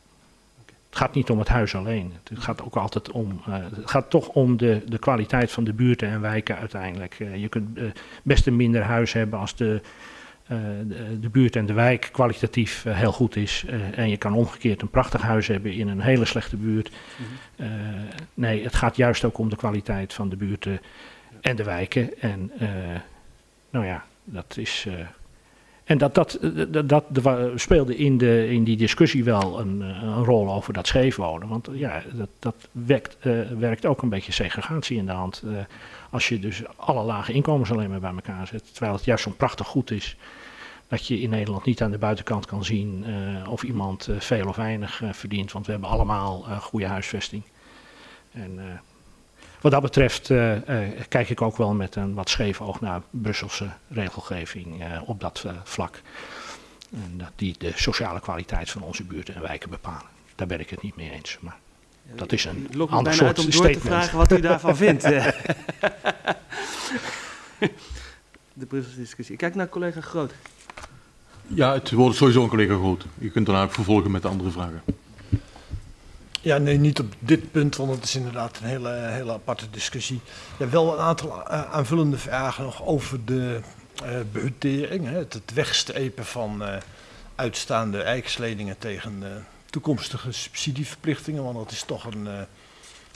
Het gaat niet om het huis alleen. Het gaat ook altijd om. Uh, het gaat toch om de, de kwaliteit van de buurten en wijken uiteindelijk. Uh, je kunt uh, best een minder huis hebben als de, de, de, buurt en de wijk kwalitatief heel goed is. en je kan omgekeerd een prachtig huis hebben in een hele slechte buurt. -hmm. nee, het gaat juist ook om de kwaliteit van de buurten en de wijken. En nou ja, dat is. En dat, dat, dat, dat, speelde in, de, in die discussie wel een, een rol over dat scheefwonen. Want ja, dat, dat wekt, uh, werkt ook een beetje segregatie in de hand. Als je dus alle lage inkomens alleen maar bij elkaar zet. Terwijl het juist zo'n prachtig goed is. Dat je in Nederland niet aan de buitenkant kan zien of iemand veel of weinig verdient. Want we hebben allemaal goede huisvesting. En wat dat betreft uh, uh, kijk ik ook wel met een wat scheef oog naar Brusselse regelgeving uh, op dat vlak. En dat die de sociale kwaliteit van onze buurten en wijken bepalen. Daar ben ik het niet mee eens. Maar dat is een Lok ander soort uit om door statement. te vragen wat u daarvan *laughs* vindt. de Brusselse discussie. Ik kijk naar collega Groot. Ja, het wordt sowieso een collega Groot. Je kunt daarna ook vervolgen met de andere vragen. Ja, nee, niet op dit punt, want het is inderdaad een hele, hele aparte discussie. Ja, wel een aantal uh, aanvullende vragen nog over de uh, behutering. Hè, het, het wegstrepen van uh, uitstaande rijksleningen tegen toekomstige subsidieverplichtingen. Want dat is toch een,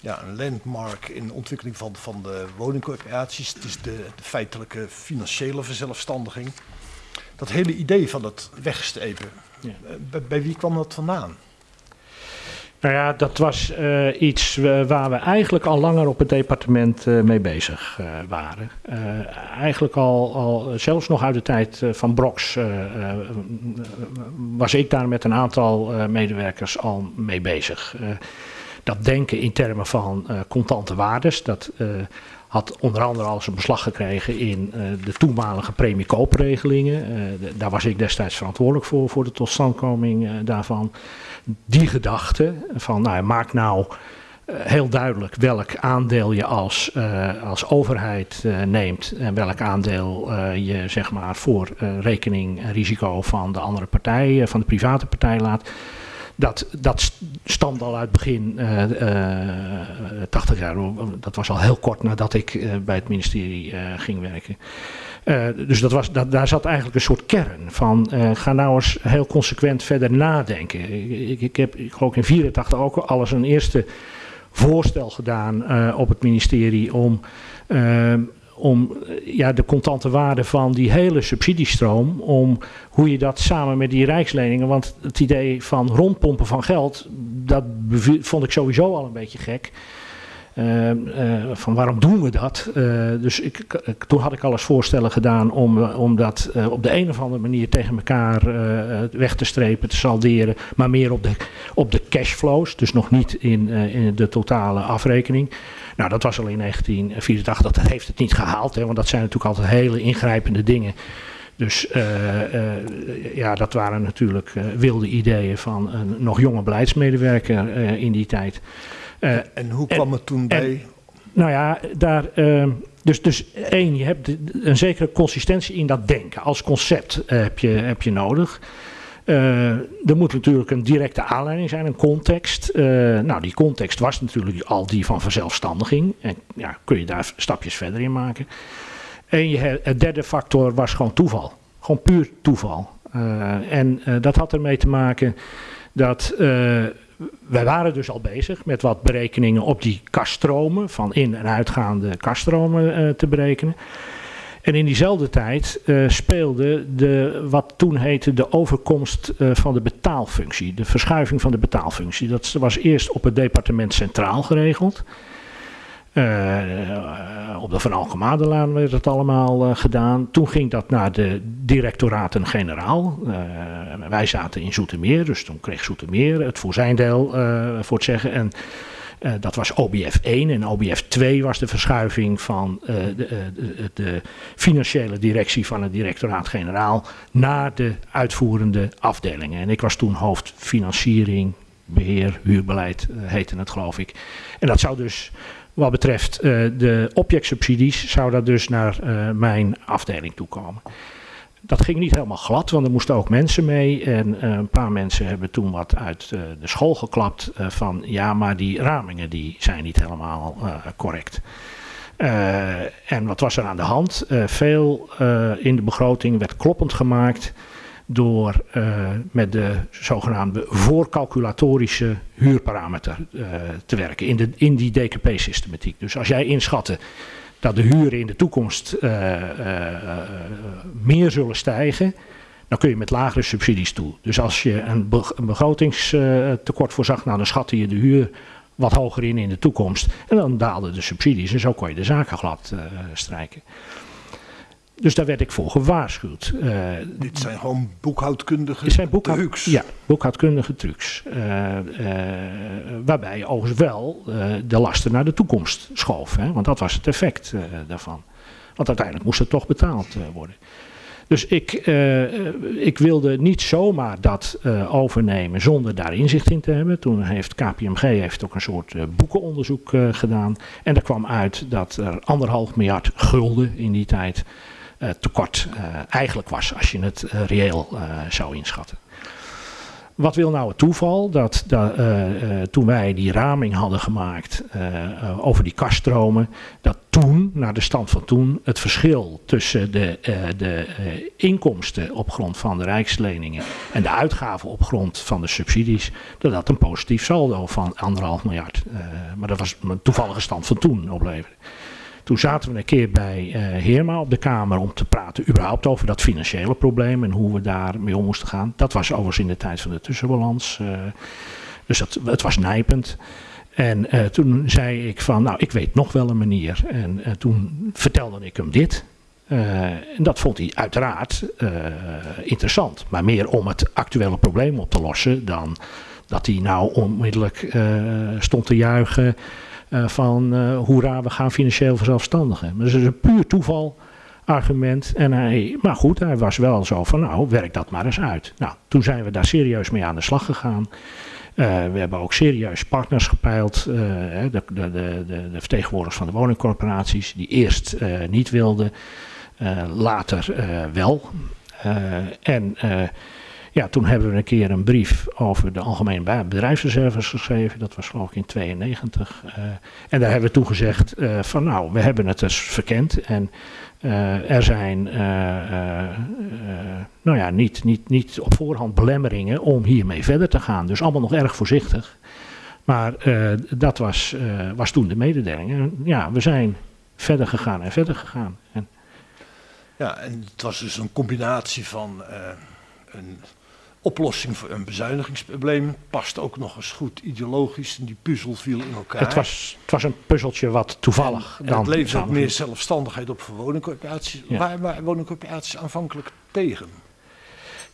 ja, een landmark in de ontwikkeling van, van de woningcorporaties. Het is de, de feitelijke financiële verzelfstandiging. Dat hele idee van dat wegstrepen, ja. bij, bij wie kwam dat vandaan? Nou ja, dat was uh, iets waar we eigenlijk al langer op het departement uh, mee bezig waren. eigenlijk al, al, zelfs nog uit de tijd van Brox, was ik daar met een aantal medewerkers al mee bezig. dat denken in termen van contante waardes, dat had onder andere al zijn beslag gekregen in uh, de toenmalige premiekoopregelingen. Uh, daar was ik destijds verantwoordelijk voor, voor de totstandkoming uh, daarvan. Die gedachte van, nou, maak nou heel duidelijk welk aandeel je als, als overheid neemt en welk aandeel je zeg maar voor rekening en risico van de andere partij, van de private partij laat dat, dat al uit begin uh, uh, 80 jaar. Dat was al heel kort nadat ik uh, bij het ministerie ging werken. dus dat was, dat, daar zat eigenlijk een soort kern van. ga nou eens heel consequent verder nadenken. Ik, ik, heb, ik geloof in 84 ook al eens een eerste voorstel gedaan op het ministerie om om eh, ja, de contante waarde van die hele subsidiestroom, om hoe je dat samen met die rijksleningen, want het idee van rondpompen van geld, dat vond ik sowieso al een beetje gek. Uh, uh, van waarom doen we dat? Uh, dus ik, ik, toen had ik al eens voorstellen gedaan om, om dat op de een of andere manier tegen elkaar weg te strepen, te salderen, maar meer op de, op de cashflows, dus nog niet in, in de totale afrekening. Nou, dat was al in 1984. Dat heeft het niet gehaald, hè, want dat zijn natuurlijk altijd hele ingrijpende dingen. Dus ja, dat waren natuurlijk wilde ideeën van een nog jonge beleidsmedewerker in die tijd. En hoe kwam en, het toen bij? En, nou ja, daar, ehm, dus, dus één, je hebt een zekere consistentie in dat denken. Als concept heb, je, heb je nodig. Uh, er moet natuurlijk een directe aanleiding zijn, een context. Uh, nou, die context was natuurlijk al die van verzelfstandiging. En ja, kun je daar stapjes verder in maken. En je, het derde factor was gewoon toeval. Gewoon puur toeval. Uh, en dat had ermee te maken dat wij waren dus al bezig met wat berekeningen op die kaststromen, van in- en uitgaande kaststromen te berekenen. En in diezelfde tijd uh, speelde de, wat toen heette de overkomst uh, van de betaalfunctie, de verschuiving van de betaalfunctie. Dat was eerst op het departement centraal geregeld. Uh, op de Van Alkemadelaan werd het allemaal gedaan. Toen ging dat naar de directoraten-generaal. wij zaten in Zoetermeer, dus toen kreeg Zoetermeer het voor zijn deel voor het zeggen. En dat was OBF 1 en OBF 2 was de verschuiving van de, de, financiële directie van het directoraat-generaal naar de uitvoerende afdelingen. En ik was toen hoofd financiering, beheer, huurbeleid heette het geloof ik. En dat zou dus wat betreft de objectsubsidies, zou dat dus naar mijn afdeling toekomen. Dat ging niet helemaal glad, want er moesten ook mensen mee. En uh, een paar mensen hebben toen wat uit de school geklapt van ja, maar die ramingen die zijn niet helemaal correct. en wat was er aan de hand? veel in de begroting werd kloppend gemaakt door met de zogenaamde voorcalculatorische huurparameter te werken in, de, in die DKP-systematiek. Dus als jij inschatte dat de huren in de toekomst uh, meer zullen stijgen, dan kun je met lagere subsidies toe. Dus als je een begrotingstekort voorzag, nou, dan schatte je de huur wat hoger in in de toekomst. En dan daalden de subsidies en zo kon je de zaken glad strijken. Dus daar werd ik voor gewaarschuwd. Uh, Dit zijn gewoon boekhoudkundige zijn boekhoud, trucs. Ja, boekhoudkundige trucs. Uh, uh, waarbij je overigens wel de lasten naar de toekomst schoof. Hè? Want dat was het effect daarvan. Want uiteindelijk moest het toch betaald worden. Dus ik, ik wilde niet zomaar dat overnemen zonder daar inzicht in te hebben. Toen heeft KPMG heeft ook een soort boekenonderzoek gedaan. En er kwam uit dat er anderhalf miljard gulden in die tijd tekort uh, eigenlijk was als je het uh, reëel zou inschatten. Wat wil nou het toeval? Dat, dat toen wij die raming hadden gemaakt over die kaststromen, dat toen, naar de stand van toen, het verschil tussen de, de inkomsten op grond van de rijksleningen en de uitgaven op grond van de subsidies, dat dat een positief saldo van anderhalf miljard. maar dat was een toevallige stand van toen opleverde. Toen zaten we een keer bij uh, Heerma op de Kamer om te praten überhaupt over dat financiële probleem en hoe we daar mee om moesten gaan. Dat was overigens in de tijd van de tussenbalans. Uh, dus dat, het was nijpend. En uh, toen zei ik van, nou, ik weet nog wel een manier. En toen vertelde ik hem dit. en dat vond hij uiteraard interessant. Maar meer om het actuele probleem op te lossen dan dat hij nou onmiddellijk stond te juichen uh, van uh, hoera, we gaan financieel zelfstandigen. Maar dat is een puur toeval argument. En hij, maar goed, hij was wel zo van, nou, werk dat maar eens uit. Nou, toen zijn we daar serieus mee aan de slag gegaan. Uh, we hebben ook serieus partners gepeild. de, de, de, de, vertegenwoordigers van de woningcorporaties, die eerst niet wilden, later wel. en ja, toen hebben we een keer een brief over de algemene bedrijfsreserves geschreven. Dat was geloof ik in 92. Uh, en daar hebben we toen gezegd uh, van nou, we hebben het dus verkend. En uh, er zijn nou ja, niet, niet, niet op voorhand belemmeringen om hiermee verder te gaan. Dus allemaal nog erg voorzichtig. Maar dat was, was toen de mededeling. Ja, we zijn verder gegaan en verder gegaan. En, ja, en het was dus een combinatie van een oplossing voor een bezuinigingsprobleem. Past ook nog eens goed ideologisch. En die puzzel viel in elkaar. Het was, het was een puzzeltje wat toevallig. En, en het levert ook meer zelfstandigheid op voor woningcorporaties. Ja. Waar waren woningcorporaties aanvankelijk tegen?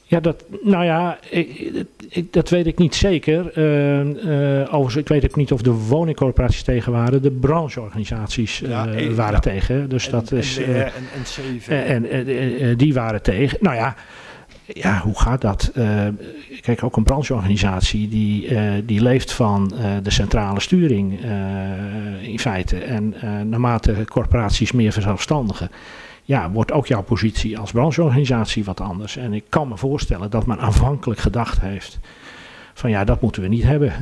Ja, dat, nou ja, ik, ik, dat weet ik niet zeker. Uh, uh, overigens, ik weet ook niet of de woningcorporaties tegen waren. De brancheorganisaties uh, ja, een, waren ja. tegen. Dus en, dat is. En NCV. En die waren tegen. Nou ja ja, hoe gaat dat? Uh, kijk, ook een brancheorganisatie die, uh, die leeft van uh, de centrale sturing in feite. En naarmate corporaties meer verzelfstandigen, ja, wordt ook jouw positie als brancheorganisatie wat anders. En ik kan me voorstellen dat men aanvankelijk gedacht heeft van ja, dat moeten we niet hebben.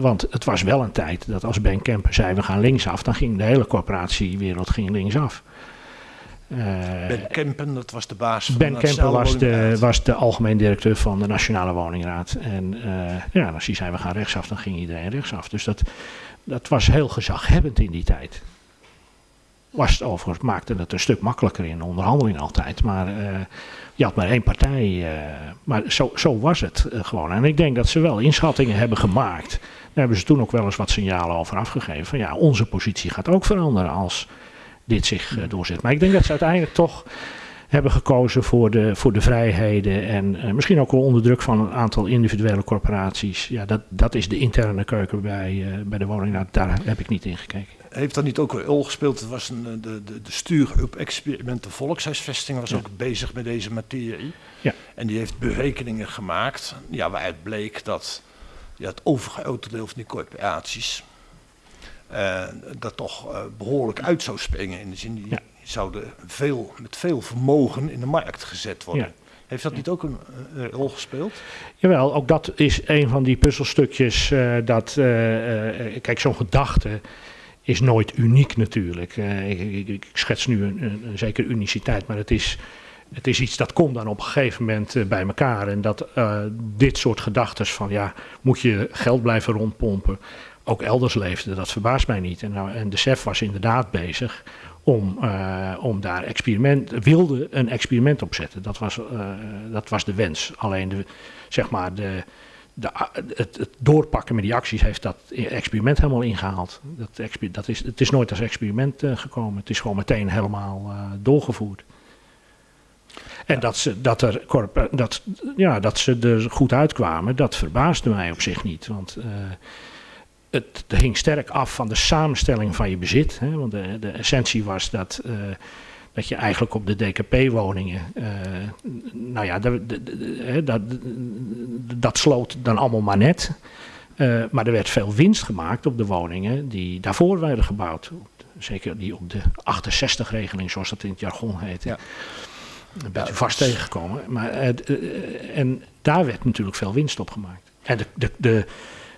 want het was wel een tijd dat als Ben Kemper zei we gaan linksaf, dan ging de hele corporatiewereld ging linksaf. Uh, ben Kempen, dat was de baas van ben Kempen was de, was de algemeen directeur van de Nationale Woningraad. En uh, ja, als hij zei we gaan rechtsaf, dan ging iedereen rechtsaf. Dus dat, dat was heel gezaghebbend in die tijd. Was het overigens, maakte het een stuk makkelijker in onderhandeling altijd. Maar uh, je had maar één partij. maar zo, zo was het gewoon. En ik denk dat ze wel inschattingen hebben gemaakt. Daar hebben ze toen ook wel eens wat signalen over afgegeven. Van ja, onze positie gaat ook veranderen als dit zich uh, doorzet. Maar ik denk dat ze uiteindelijk toch hebben gekozen voor de, voor de vrijheden en uh, misschien ook wel onder druk van een aantal individuele corporaties. Ja, dat, dat is de interne keuken bij, uh, bij de woning. Nou, daar heb ik niet in gekeken. Heeft dat niet ook een rol gespeeld? Het was een, de, de, de stuur op experimenten volkshuisvesting was ja. ook bezig met deze materie. Ja. En die heeft berekeningen gemaakt ja, waaruit bleek dat ja, het overgrote deel van die corporaties uh, dat toch uh, behoorlijk uit zou springen. In de zin die ja. zouden veel, met veel vermogen in de markt gezet worden. Ja. Heeft dat niet ook een, een, rol gespeeld? Jawel, ook dat is een van die puzzelstukjes. Uh, dat, kijk, zo'n gedachte is nooit uniek natuurlijk. Ik, ik, ik, schets nu een, een, een zekere uniciteit, maar het is het is iets dat komt dan op een gegeven moment bij elkaar. En dat uh, dit soort gedachten van ja, moet je geld blijven rondpompen ook elders leefde, dat verbaast mij niet. En, nou, en de SEF was inderdaad bezig om, uh, om daar experiment, wilde een experiment op zetten. Dat was, uh, dat was de wens. Alleen de, zeg maar de, de, het, het, doorpakken met die acties heeft dat experiment helemaal ingehaald. Dat, dat is, het is nooit als experiment uh, gekomen. Het is gewoon meteen helemaal doorgevoerd. En dat, ze, dat, er, dat, ja, dat ze er goed uitkwamen, dat verbaasde mij op zich niet. Want het hing sterk af van de samenstelling van je bezit. Hè, want de, de essentie was dat, uh, dat je eigenlijk op de DKP-woningen, uh, nou ja, de, dat, dat sloot dan allemaal maar net. Uh, maar er werd veel winst gemaakt op de woningen die daarvoor werden gebouwd. Zeker die op de 68-regeling, zoals dat in het jargon heet. Ja. een beetje vast tegengekomen. Maar, en daar werd natuurlijk veel winst op gemaakt. En de, de, de,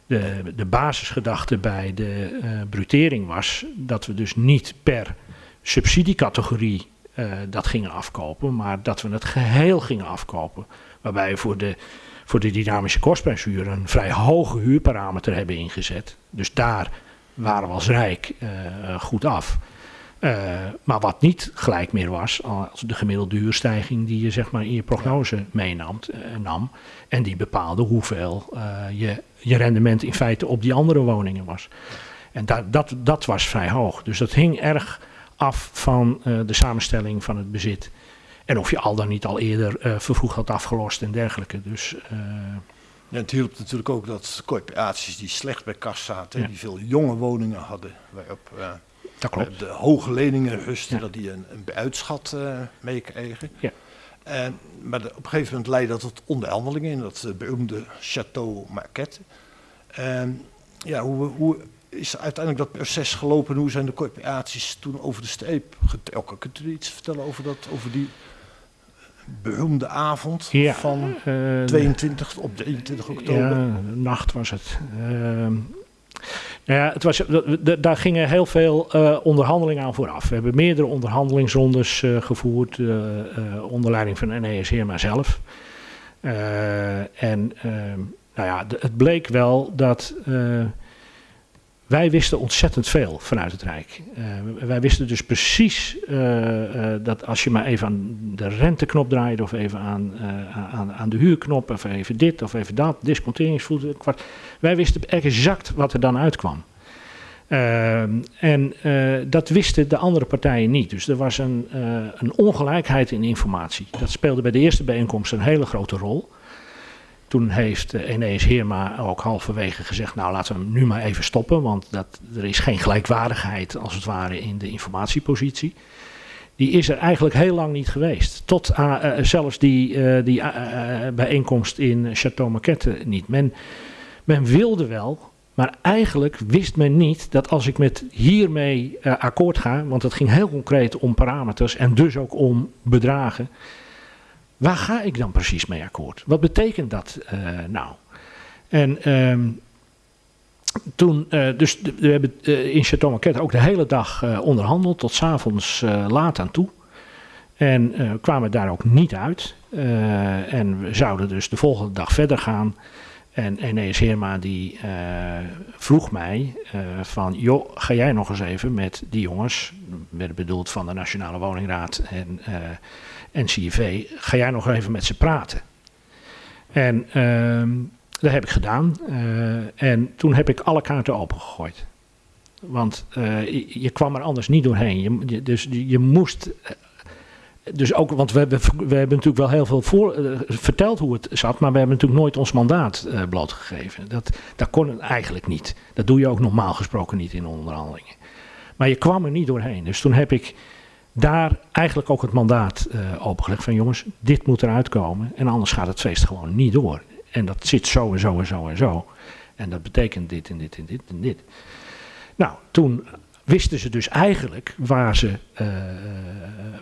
de, de basisgedachte bij de uh, brutering was dat we dus niet per subsidiecategorie uh, dat gingen afkopen, maar dat we het geheel gingen afkopen. Waarbij we voor de, voor de dynamische kostprijshuur een vrij hoge huurparameter hebben ingezet. Dus daar waren we als Rijk uh, goed af. Maar wat niet gelijk meer was als de gemiddelde huurstijging die je zeg maar in je prognose meenam. Nam, en die bepaalde hoeveel je, je rendement in feite op die andere woningen was. En dat, dat, dat was vrij hoog. Dus dat hing erg af van de samenstelling van het bezit. En of je al dan niet al eerder vervroegd had afgelost en dergelijke. Dus, ja, het hielp natuurlijk ook dat corporaties die slecht bij kas zaten, ja. die veel jonge woningen hadden, waarop dat klopt. De hoge leningen rusten, ja. dat die een, een uitschat uh, meekregen. Ja. En, maar op een gegeven moment leidde dat tot onderhandelingen in dat uh, beroemde Château Marquette. En ja, hoe, hoe is uiteindelijk dat proces gelopen? Hoe zijn de corporaties toen over de streep getrokken? Kunt u iets vertellen over, dat, over die beroemde avond ja, van uh, 22 op 23 oktober? Ja, nacht was het. Nou ja, het was, daar gingen heel veel uh, onderhandelingen aan vooraf. We hebben meerdere onderhandelingsrondes uh, gevoerd, uh, onder leiding van NES Heerma zelf. en ehm, nou ja, het bleek wel dat wij wisten ontzettend veel vanuit het Rijk. Uh, wij wisten dus precies uh, dat als je maar even aan de renteknop draaide, of even aan, aan, aan, de huurknop, of even dit of even dat, disconteringsvoet, kwart. Wij wisten exact wat er dan uitkwam. en dat wisten de andere partijen niet. Dus er was een, een ongelijkheid in informatie. Dat speelde bij de eerste bijeenkomst een hele grote rol. Toen heeft Enees Heerma ook halverwege gezegd, nou laten we hem nu maar even stoppen, want dat, er is geen gelijkwaardigheid als het ware in de informatiepositie. Die is er eigenlijk heel lang niet geweest. Tot uh, zelfs die, die bijeenkomst in Château Maquette niet. Men, men wilde wel, maar eigenlijk wist men niet dat als ik met hiermee akkoord ga, want het ging heel concreet om parameters en dus ook om bedragen Waar ga ik dan precies mee akkoord? Wat betekent dat uh, nou? En um, toen, uh, dus we hebben uh, in Chateau Marquette ook de hele dag onderhandeld, tot s'avonds laat aan toe. En kwamen daar ook niet uit. en we zouden dus de volgende dag verder gaan. En Enees Heerma die vroeg mij van, joh, ga jij nog eens even met die jongens, werden bedoeld van de Nationale Woningraad en NCV, ga jij nog even met ze praten? En uh, dat heb ik gedaan. Uh, en toen heb ik alle kaarten opengegooid. Want uh, je, kwam er anders niet doorheen. Je, dus je moest. Eh, dus ook, want we hebben, we hebben natuurlijk wel heel veel verteld hoe het zat, maar we hebben natuurlijk nooit ons mandaat blootgegeven. Dat, dat kon eigenlijk niet. Dat doe je ook normaal gesproken niet in onderhandelingen. Maar je kwam er niet doorheen. Dus toen heb ik daar eigenlijk ook het mandaat uh, opengelegd van jongens, dit moet eruit komen en anders gaat het feest gewoon niet door. En dat zit zo en zo en zo en zo. En dat betekent dit en dit en dit en dit. Nou, toen wisten ze dus eigenlijk waar ze, uh,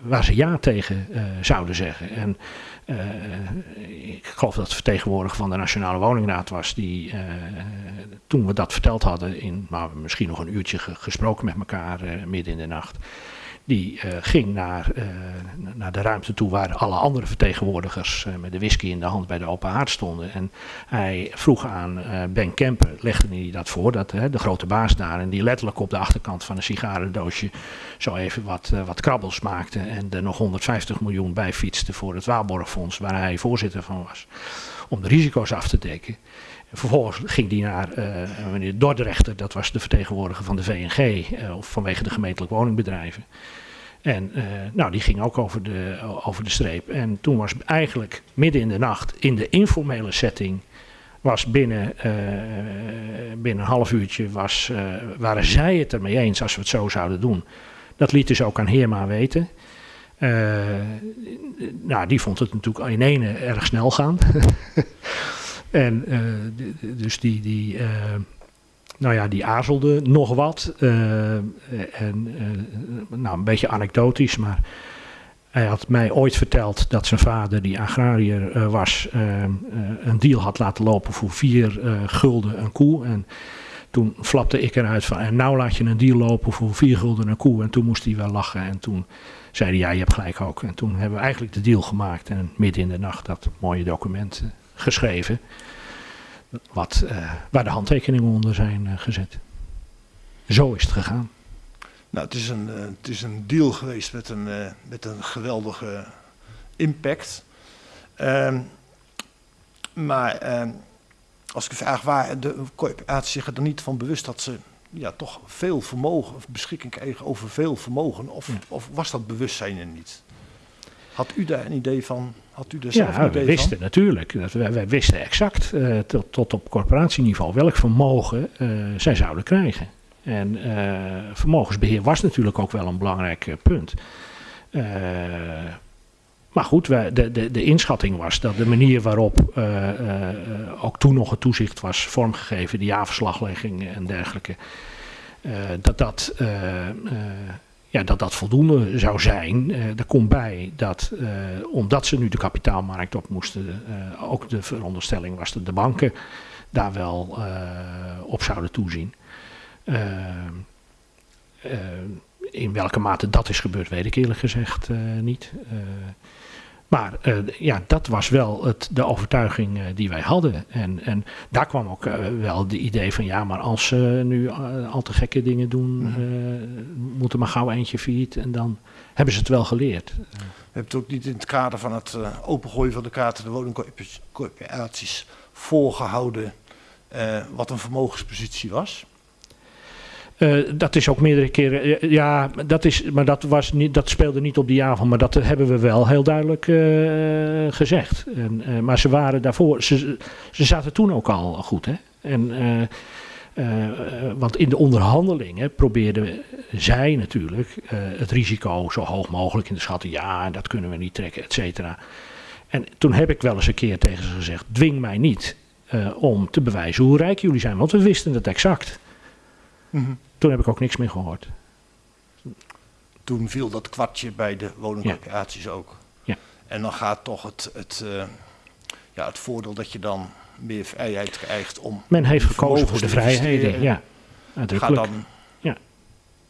waar ze ja tegen uh, zouden zeggen. En ik geloof dat de vertegenwoordiger van de Nationale Woningraad was, die toen we dat verteld hadden, in nou, misschien nog een uurtje gesproken met elkaar midden in de nacht die uh, ging naar, uh, naar de ruimte toe waar alle andere vertegenwoordigers uh, met de whisky in de hand bij de open haard stonden. En hij vroeg aan Ben Kemper, legde hij dat voor, dat, de grote baas daar, en die letterlijk op de achterkant van een sigarendoosje zo even wat, wat krabbels maakte en er nog 150 miljoen bij fietste voor het Waarborgfonds, waar hij voorzitter van was, om de risico's af te dekken. Vervolgens ging die naar uh, meneer Dordrechter, dat was de vertegenwoordiger van de VNG, of vanwege de gemeentelijk woningbedrijven. En uh, nou, die ging ook over de, over de streep. En toen was eigenlijk midden in de nacht, in de informele setting, was binnen, binnen een half uurtje, was, waren zij het ermee eens als we het zo zouden doen. Dat liet dus ook aan Heerma weten. nou, die vond het natuurlijk in ene erg snel gaan. *laughs* En dus die, die, nou ja, die aarzelde nog wat. Uh, en nou, een beetje anekdotisch, maar Hij had mij ooit verteld dat zijn vader, die agrariër eh, was, eh, eh, een deal had laten lopen voor vier eh, gulden een koe. En toen flapte ik eruit van, en nou laat je een deal lopen voor vier gulden een koe. En toen moest hij wel lachen. En toen zei hij, ja, je hebt gelijk ook. En toen hebben we eigenlijk de deal gemaakt. En midden in de nacht dat mooie document eh, geschreven. Wat, eh, waar de handtekeningen onder zijn eh, gezet. Zo is het gegaan. Nou, het is een, eh, het is een deal geweest met een, met een geweldige impact. Ehm, maar ehm, als ik vraag, waar de corporatie zich er dan niet van bewust dat ze ja, toch veel vermogen, of beschikking kregen over veel vermogen, of, Ja. of was dat bewustzijn er niet? Had u daar een idee van? Had u Ja, we wisten van? natuurlijk. Dat wij, wij wisten exact eh, tot, tot op corporatieniveau welk vermogen eh, zij zouden krijgen. En eh, vermogensbeheer was natuurlijk ook wel een belangrijk punt. Maar goed, wij, de, de, de inschatting was dat de manier waarop ook toen nog het toezicht was vormgegeven, de jaarverslaglegging en dergelijke, dat dat ja, dat dat voldoende zou zijn. Eh er komt bij dat, eh, omdat ze nu de kapitaalmarkt op moesten, eh, ook de veronderstelling was dat de banken daar wel op zouden toezien. In welke mate dat is gebeurd, weet ik eerlijk gezegd niet. Maar eh, ja, dat was wel het, de overtuiging eh, die wij hadden. En, en daar kwam ook eh, wel de idee van ja, maar als ze nu al te gekke dingen doen, Mhm. moet er maar gauw eentje failliet. En dan hebben ze het wel geleerd. We hebben het ook niet in het kader van het opengooien van de kaarten de woningcorporaties voorgehouden eh, wat een vermogenspositie was. Eh, dat is ook meerdere keren. ja, dat is, maar dat, was niet, dat speelde niet op die avond. Maar dat hebben we wel heel duidelijk eh, gezegd. En, eh, maar ze waren daarvoor. Ze, ze zaten toen ook al goed. Hè? En, want in de onderhandelingen probeerden zij natuurlijk het risico zo hoog mogelijk in te schatten. Ja, dat kunnen we niet trekken, et cetera. En toen heb ik wel eens een keer tegen ze gezegd: dwing mij niet om te bewijzen hoe rijk jullie zijn. Want we wisten het exact. Toen heb ik ook niks meer gehoord. Toen viel dat kwartje bij de woningcorporaties ook. Ja. En dan gaat toch het, het, eh, ja, het voordeel dat je dan meer vrijheid krijgt om. Men heeft gekozen voor de vrijheden. Ja, Gaat dan, Ja.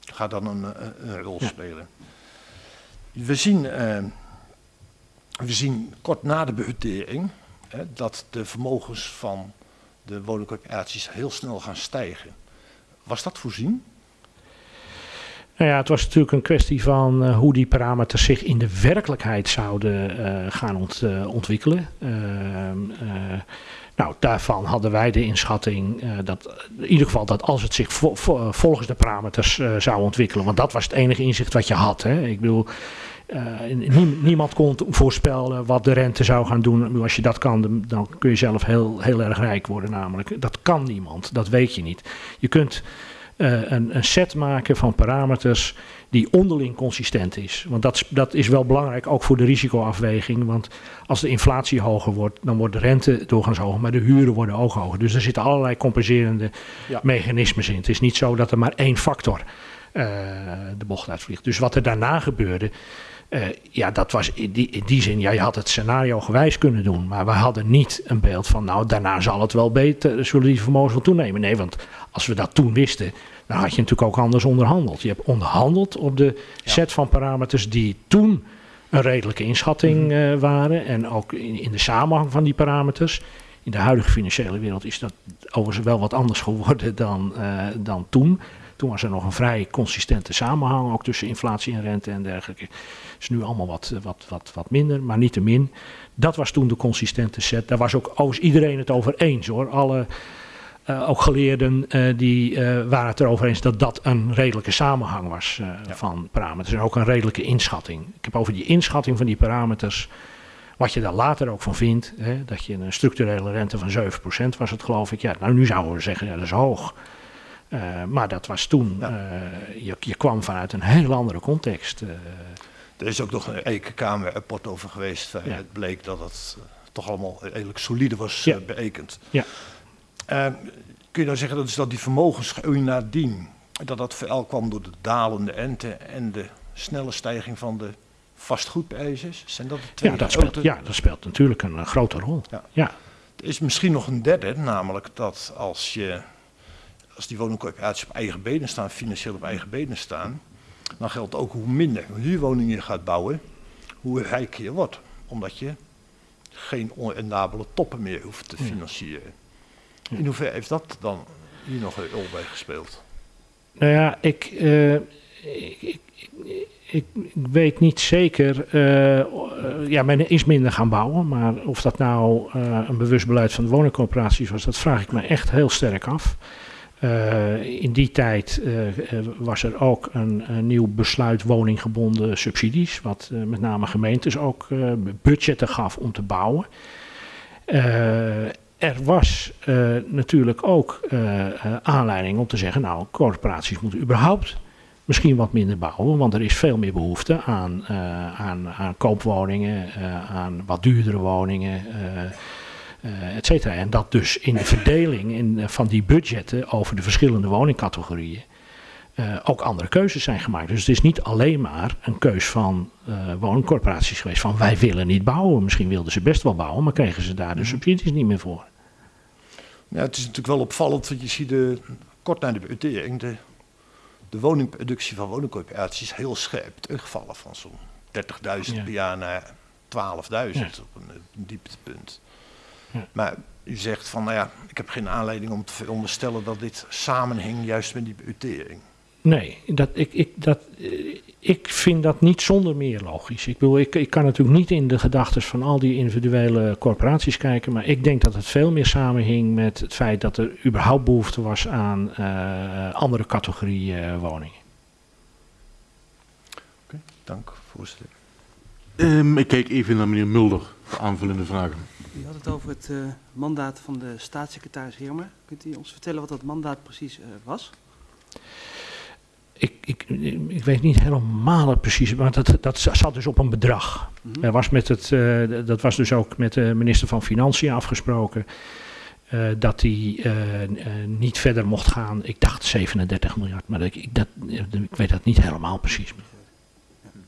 gaat dan een, eh, een rol Ja. spelen. We zien, eh, we zien kort na de behutering hè, dat de vermogens van de woningcorporaties heel snel gaan stijgen. Was dat voorzien? Nou ja, het was natuurlijk een kwestie van eh, hoe die parameters zich in de werkelijkheid zouden eh, gaan ont- eh, ontwikkelen. Ehm, eh, nou, daarvan hadden wij de inschatting dat in ieder geval dat als het zich vo- vo- volgens de parameters zou ontwikkelen, want dat was het enige inzicht wat je had. Hè. Ik bedoel, niemand kon voorspellen wat de rente zou gaan doen. Als je dat kan, dan- kun je zelf heel, heel erg rijk worden namelijk. Dat kan niemand, dat weet je niet. Je kunt eh, een, een set maken van parameters die onderling consistent is. Want dat, is- dat is wel belangrijk ook voor de risicoafweging. Want als de inflatie hoger wordt, dan wordt de rente doorgaans hoger, maar de huren worden ook hoger. Dus er zitten allerlei compenserende Ja. mechanismes in. Het is niet zo dat er maar één factor eh, de bocht uitvliegt. Dus wat er daarna gebeurde, eh, ja, dat was in die, in die zin, ja, je had het scenario gewijs kunnen doen. Maar we hadden niet een beeld van, nou, daarna zal het wel beter, zullen die vermogens wel toenemen. Nee, want als we dat toen wisten, dan had je natuurlijk ook anders onderhandeld. Je hebt onderhandeld op de set van parameters die toen een redelijke inschatting eh, waren. En ook in, in de samenhang van die parameters. In de huidige financiële wereld is dat overigens wel wat anders geworden *laughs* dan, eh, dan toen. Toen was er nog een vrij consistente samenhang, ook tussen inflatie en rente en dergelijke. is nu allemaal wat, eh, wat, wat, wat minder, maar niettemin. Dat was toen de consistente set. Daar was ook overigens iedereen het over eens hoor. Alle, eh, ook geleerden eh, die waren het erover eens dat dat een redelijke samenhang was Ja. van parameters. En ook een redelijke inschatting. Ik heb over die inschatting van die parameters, wat je daar later ook van vindt, hè, dat je een structurele rente van 7% was het geloof ik. Ja, nou nu zouden we zeggen, ja, dat is hoog. Eh, maar dat was toen, Ja. eh, je, je kwam vanuit een heel andere context. eh. Er is ook nog een Ekenkamer-rapport over geweest. Ja. Het bleek dat het toch allemaal redelijk solide was Ja. berekend. Ja. Kun je nou zeggen dat, dus dat die vermogensgroei nadien, dat dat vooral kwam door de dalende rente en de snelle stijging van de vastgoedprijzen? Zijn dat de twee Ja dat, speelt, ja, dat speelt natuurlijk een, grote rol. Ja. Ja. Er is misschien nog een derde, namelijk dat als, je, als die woningcorporaties op eigen benen staan, financieel op eigen benen staan, dan geldt ook hoe minder huurwoningen je gaat bouwen, hoe rijker je wordt. Omdat je geen onrendabele toppen meer hoeft te financieren. In hoeverre heeft dat dan hier nog een rol bij gespeeld? Nou ja, ik, eh, ik, ik, ik, weet niet zeker. eh, ja, men is minder gaan bouwen. Maar of dat nou eh, een bewust beleid van de woningcorporaties was, dat vraag ik me echt heel sterk af. Eh, in die tijd eh, eh, was er ook een, nieuw besluit woninggebonden subsidies, wat met name gemeentes ook budgetten gaf om te bouwen. Er was natuurlijk ook aanleiding om te zeggen, nou, corporaties moeten überhaupt misschien wat minder bouwen, want er is veel meer behoefte aan, aan, aan koopwoningen, aan wat duurdere woningen, et cetera. En dat dus in de verdeling in, eh, van die budgetten over de verschillende woningcategorieën eh, ook andere keuzes zijn gemaakt. Dus het is niet alleen maar een keus van eh, woningcorporaties geweest van wij willen niet bouwen. Misschien wilden ze best wel bouwen, maar kregen ze daar de subsidies niet meer voor. Ja, het is natuurlijk wel opvallend, want je ziet de, kort na de budgettering de, de woningproductie van woningcorporaties is heel scherp terugvallen van zo'n 30.000 Ja. per jaar naar 12.000 Ja. op een dieptepunt. Ja. Maar u zegt van, nou ja, ik heb geen aanleiding om te veronderstellen dat dit samenhing juist met die budgettering. Nee, dat, ik, ik, dat, eh, ik vind dat niet zonder meer logisch. Ik, bedoel, ik, ik kan natuurlijk niet in de gedachten van al die individuele corporaties kijken, maar ik denk dat het veel meer samenhing met het feit dat er überhaupt behoefte was aan eh, andere categorieën eh, woningen. Dank, voorzitter. Ehm, ik kijk even naar meneer Mulder voor aanvullende vragen. U had het over het eh, mandaat van de staatssecretaris Heermer. Kunt u ons vertellen wat dat mandaat precies eh, was? Ik, ik, ik weet niet helemaal het precies, maar dat, dat zat dus op een bedrag. Mhm. Er was met het, eh, dat was dus ook met de minister van Financiën afgesproken. dat hij niet verder mocht gaan. Ik dacht 37 miljard, maar ik, ik, dat, ik weet dat niet helemaal precies. En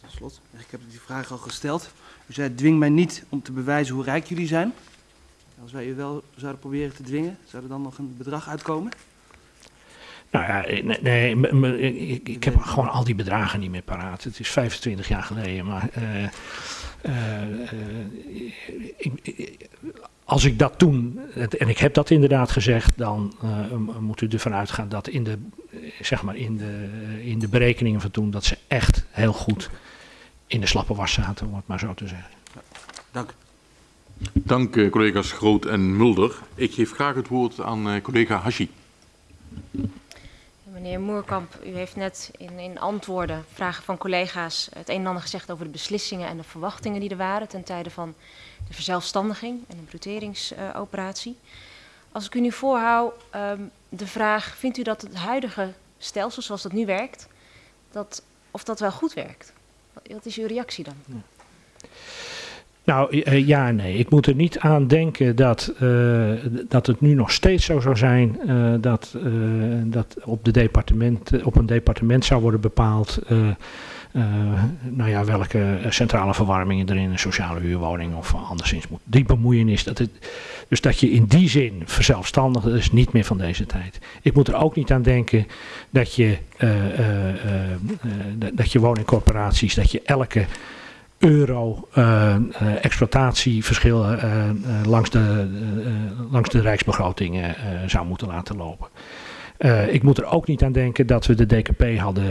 tot slot, ik heb die vraag al gesteld. U zei, dwing mij niet om te bewijzen hoe rijk jullie zijn. Als wij u wel zouden proberen te dwingen, zou er dan nog een bedrag uitkomen? Nou ja, eh, nee, ik, heb gewoon al die bedragen niet meer paraat. Het is 25 jaar geleden, maar eh, eh, als ik dat toen, en ik heb dat inderdaad gezegd, dan moet u ervan uitgaan dat in de, zeg maar in de, in de berekeningen van toen, dat ze echt heel goed in de slappe was zaten, om het maar zo te zeggen. Dank. Dank eh, collega's Groot en Mulder. Ik geef graag het woord aan eh, collega Hashi. Meneer Moerkamp, u heeft net in, in antwoorden, vragen van collega's, het een en ander gezegd over de beslissingen en de verwachtingen die er waren ten tijde van de verzelfstandiging en de bruteringsoperatie. Als ik u nu voorhoud, ehm, de vraag, vindt u dat het huidige stelsel zoals dat nu werkt, dat, of dat wel goed werkt? Wat is uw reactie dan? Nou eh, ja en nee. Ik moet er niet aan denken dat, eh, dat het nu nog steeds zo zou zijn eh, dat, eh, dat op, de departement, eh, op een departement zou worden bepaald eh, eh, nou ja, welke centrale verwarmingen er in een sociale huurwoning of anderszins moet. Die bemoeienis, dat het, dus dat je in die zin verzelfstandigt, dat is niet meer van deze tijd. Ik moet er ook niet aan denken dat je, eh, eh, eh, eh, dat je woningcorporaties, dat je elke euro eh, eh, exploitatieverschil eh, eh, langs, de, eh, eh, langs de rijksbegroting eh, eh, zou moeten laten lopen. Eh, ik moet er ook niet aan denken dat we de DKP hadden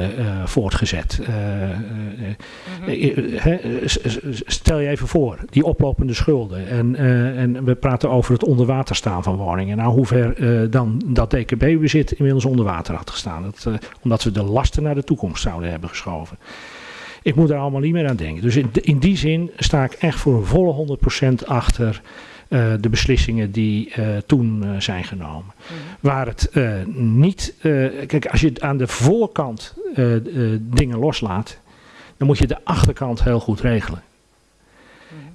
voortgezet. Stel je even voor, die oplopende schulden. En, eh, en we praten over het onder water staan van woningen. Nou, hoe ver eh, dan dat DKB-bezit inmiddels onder water had gestaan. Dat, omdat we de lasten naar de toekomst zouden hebben geschoven. Ik moet daar allemaal niet meer aan denken. Dus in, in die zin sta ik echt voor een volle 100% achter eh, de beslissingen die eh, toen eh, zijn genomen. Waar het niet. kijk, als je aan de voorkant dingen loslaat, dan moet je de achterkant heel goed regelen.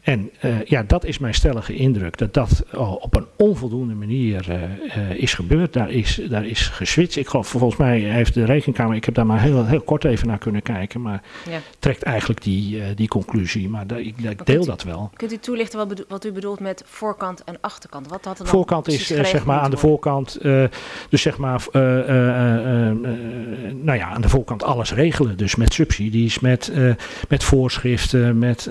En uh, ja, dat is mijn stellige indruk, dat dat op een onvoldoende manier uh, is gebeurd. Daar is, daar is geswitcht. Ik geloof, volgens mij heeft de rekenkamer, ik heb daar maar heel, heel kort even naar kunnen kijken, maar ja. trekt eigenlijk die, die conclusie. Maar da, ik, ik deel u, dat wel. Kunt u toelichten wat, bedo wat, u bedoelt met voorkant en achterkant? Wat had er dan voorkant is zeg maar aan de voorkant, dus zeg maar, nou ja, aan de voorkant alles regelen. Dus met subsidies, met, met voorschriften, met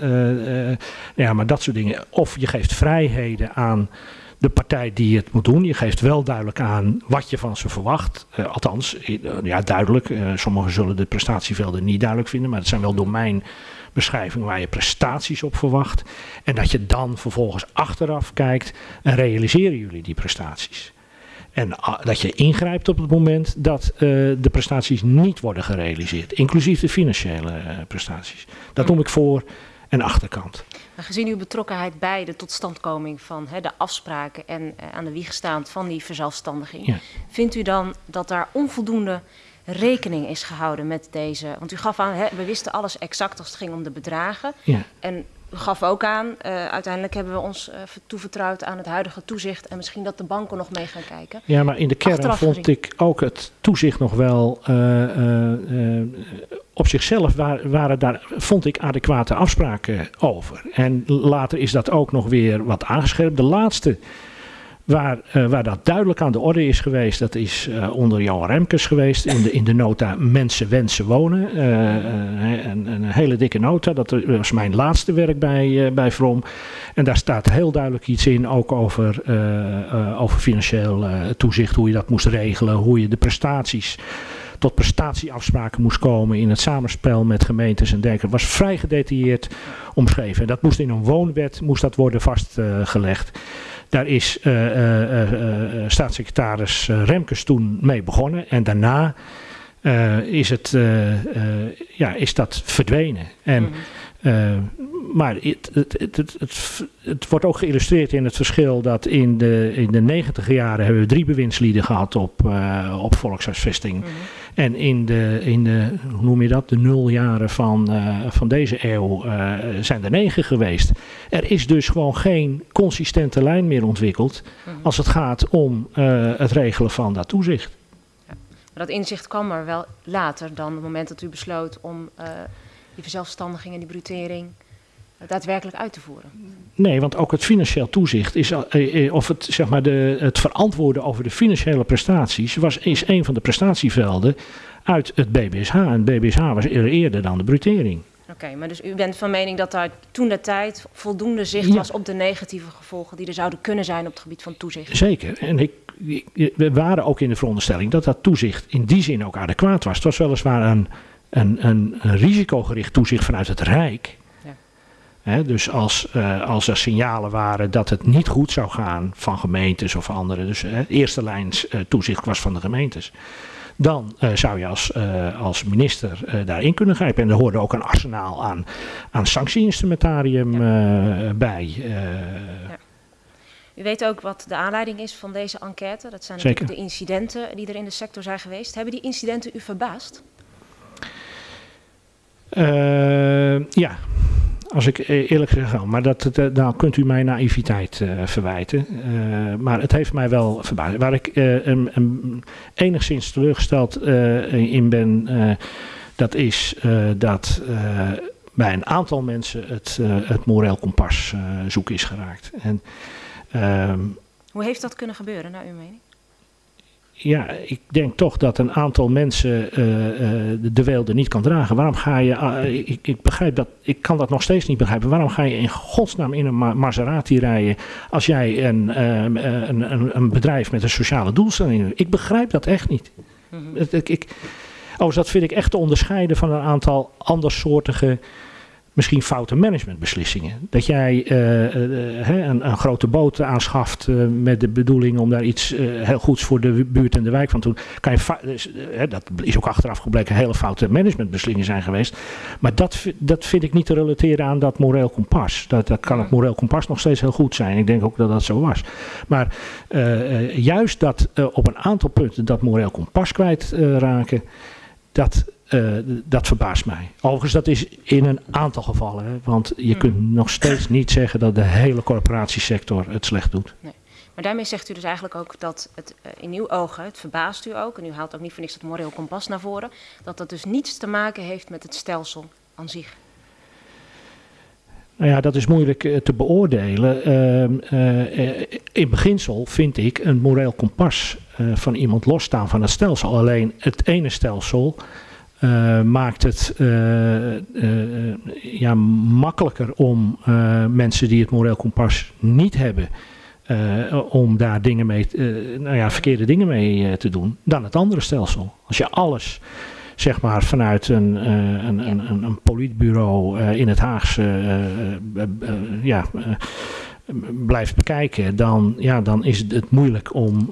ja, maar dat soort dingen. Of je geeft vrijheden aan de partij die het moet doen. Je geeft wel duidelijk aan wat je van ze verwacht. Uh, althans, uh, ja, duidelijk. Uh, sommigen zullen de prestatievelden niet duidelijk vinden, maar het zijn wel domeinbeschrijvingen waar je prestaties op verwacht. En dat je dan vervolgens achteraf kijkt en realiseren jullie die prestaties. En dat je ingrijpt op het moment dat de prestaties niet worden gerealiseerd, inclusief de financiële prestaties. Dat noem ik voor en achterkant. Gezien uw betrokkenheid bij de totstandkoming van hè, de afspraken en uh, aan de wieg staand van die verzelfstandiging, ja. vindt u dan dat daar onvoldoende rekening is gehouden met deze? Want u gaf aan, hè, we wisten alles exact als het ging om de bedragen. Ja. En gaf ook aan, uh, uiteindelijk hebben we ons uh, toevertrouwd aan het huidige toezicht en misschien dat de banken nog mee gaan kijken. Ja, maar in de kern Achteraf vond gezien. ik ook het toezicht nog wel uh, op zichzelf waren, waren daar, vond ik, adequate afspraken over. En later is dat ook nog weer wat aangescherpt. De laatste Waar, uh, waar dat duidelijk aan de orde is geweest, dat is uh, onder Johan Remkes geweest in de, in de nota Mensen wensen wonen. Uh, een, een, hele dikke nota, dat was mijn laatste werk bij, bij From. En daar staat heel duidelijk iets in, ook over, over financieel toezicht, hoe je dat moest regelen, hoe je de prestaties tot prestatieafspraken moest komen in het samenspel met gemeentes en dergelijke. was vrij gedetailleerd omschreven. En dat moest in een woonwet moest dat worden vastgelegd. Daar is uh, uh, uh, staatssecretaris Remkes toen mee begonnen. En daarna is, het, ja, is dat verdwenen. En, mm. Maar het, het, het, het, wordt ook geïllustreerd in het verschil dat in de, in de negentiger jaren hebben we drie bewindslieden gehad op, op volkshuisvesting. Mm. En in de, in de, hoe noem je dat, de nuljaren van, uh, van deze eeuw zijn er negen geweest. Er is dus gewoon geen consistente lijn meer ontwikkeld mm -hmm. als het gaat om het regelen van dat toezicht. Ja. Maar dat inzicht kwam er wel later dan het moment dat u besloot om die verzelfstandiging en die brutering daadwerkelijk uit te voeren. Nee, want ook het financieel toezicht is, of het, zeg maar de, het verantwoorden over de financiële prestaties, was, is een van de prestatievelden uit het BBSH. En het BBSH was eerder dan de brutering. Oké, okay, maar dus u bent van mening dat daar toen de tijd voldoende zicht ja. was op de negatieve gevolgen die er zouden kunnen zijn op het gebied van toezicht? Zeker. En ik, we waren ook in de veronderstelling dat dat toezicht in die zin ook adequaat was. Het was weliswaar een, een, een, een risicogericht toezicht vanuit het Rijk. Dus als, uh, als er signalen waren dat het niet goed zou gaan van gemeentes of anderen, dus eerste lijns uh, toezicht was van de gemeentes, dan zou je als, als minister daarin kunnen grijpen. En er hoorde ook een arsenaal aan, aan sanctieinstrumentarium ja. bij. Ja. U weet ook wat de aanleiding is van deze enquête. Dat zijn natuurlijk de incidenten die er in de sector zijn geweest. Hebben die incidenten u verbaasd? Ja, als ik e- eerlijk zeg, maar dat, dat, dan kunt u mij naïviteit uh, verwijten. Maar het heeft mij wel verbaasd. Waar ik enigszins teleurgesteld in ben, dat is dat bij een aantal mensen het, het moreel kompas zoek is geraakt. En, ehm, Hoe heeft dat kunnen gebeuren, naar uw mening? Ja, ik denk toch dat een aantal mensen uh, uh, de weelde niet kan dragen. Waarom ga je, uh, ik, ik, begrijp dat, ik kan dat nog steeds niet begrijpen. Waarom ga je in godsnaam in een Maserati rijden als jij een, een, een, een, bedrijf met een sociale doelstelling hebt? Ik begrijp dat echt niet. Mm -hmm. ik, ik, oh, dat vind ik echt te onderscheiden van een aantal andersoortige misschien foute managementbeslissingen. Dat jij uh, uh, een, een, grote boot aanschaft uh, met de bedoeling om daar iets heel goeds voor de buurt en de wijk van te doen. Kan je dus, dat is ook achteraf gebleken hele foute managementbeslissingen zijn geweest. Maar dat, dat vind ik niet te relateren aan dat moreel kompas. Dat, dat kan het moreel kompas nog steeds heel goed zijn. Ik denk ook dat dat zo was. Maar juist dat op een aantal punten dat moreel kompas kwijtraken, dat uh, dat verbaast mij. Overigens, dat is in een aantal gevallen. Hè, want je kunt nog steeds niet zeggen dat de hele corporatiesector het slecht doet. Nee. Maar daarmee zegt u dus eigenlijk ook dat het uh, in uw ogen, het verbaast u ook, en u haalt ook niet voor niks dat moreel kompas naar voren, dat dat dus niets te maken heeft met het stelsel aan zich. Nou ja, dat is moeilijk uh, te beoordelen. Uh, in beginsel vind ik een moreel kompas van iemand losstaan van het stelsel. Alleen het ene stelsel maakt het ja, makkelijker om mensen die het moreel kompas niet hebben om daar dingen mee, nou ja, verkeerde dingen mee te doen, dan het andere stelsel. Als je alles, zeg maar, vanuit een, een, een, een politbureau in het Haagse, ja, blijft bekijken, dan, ja, dan is het moeilijk om.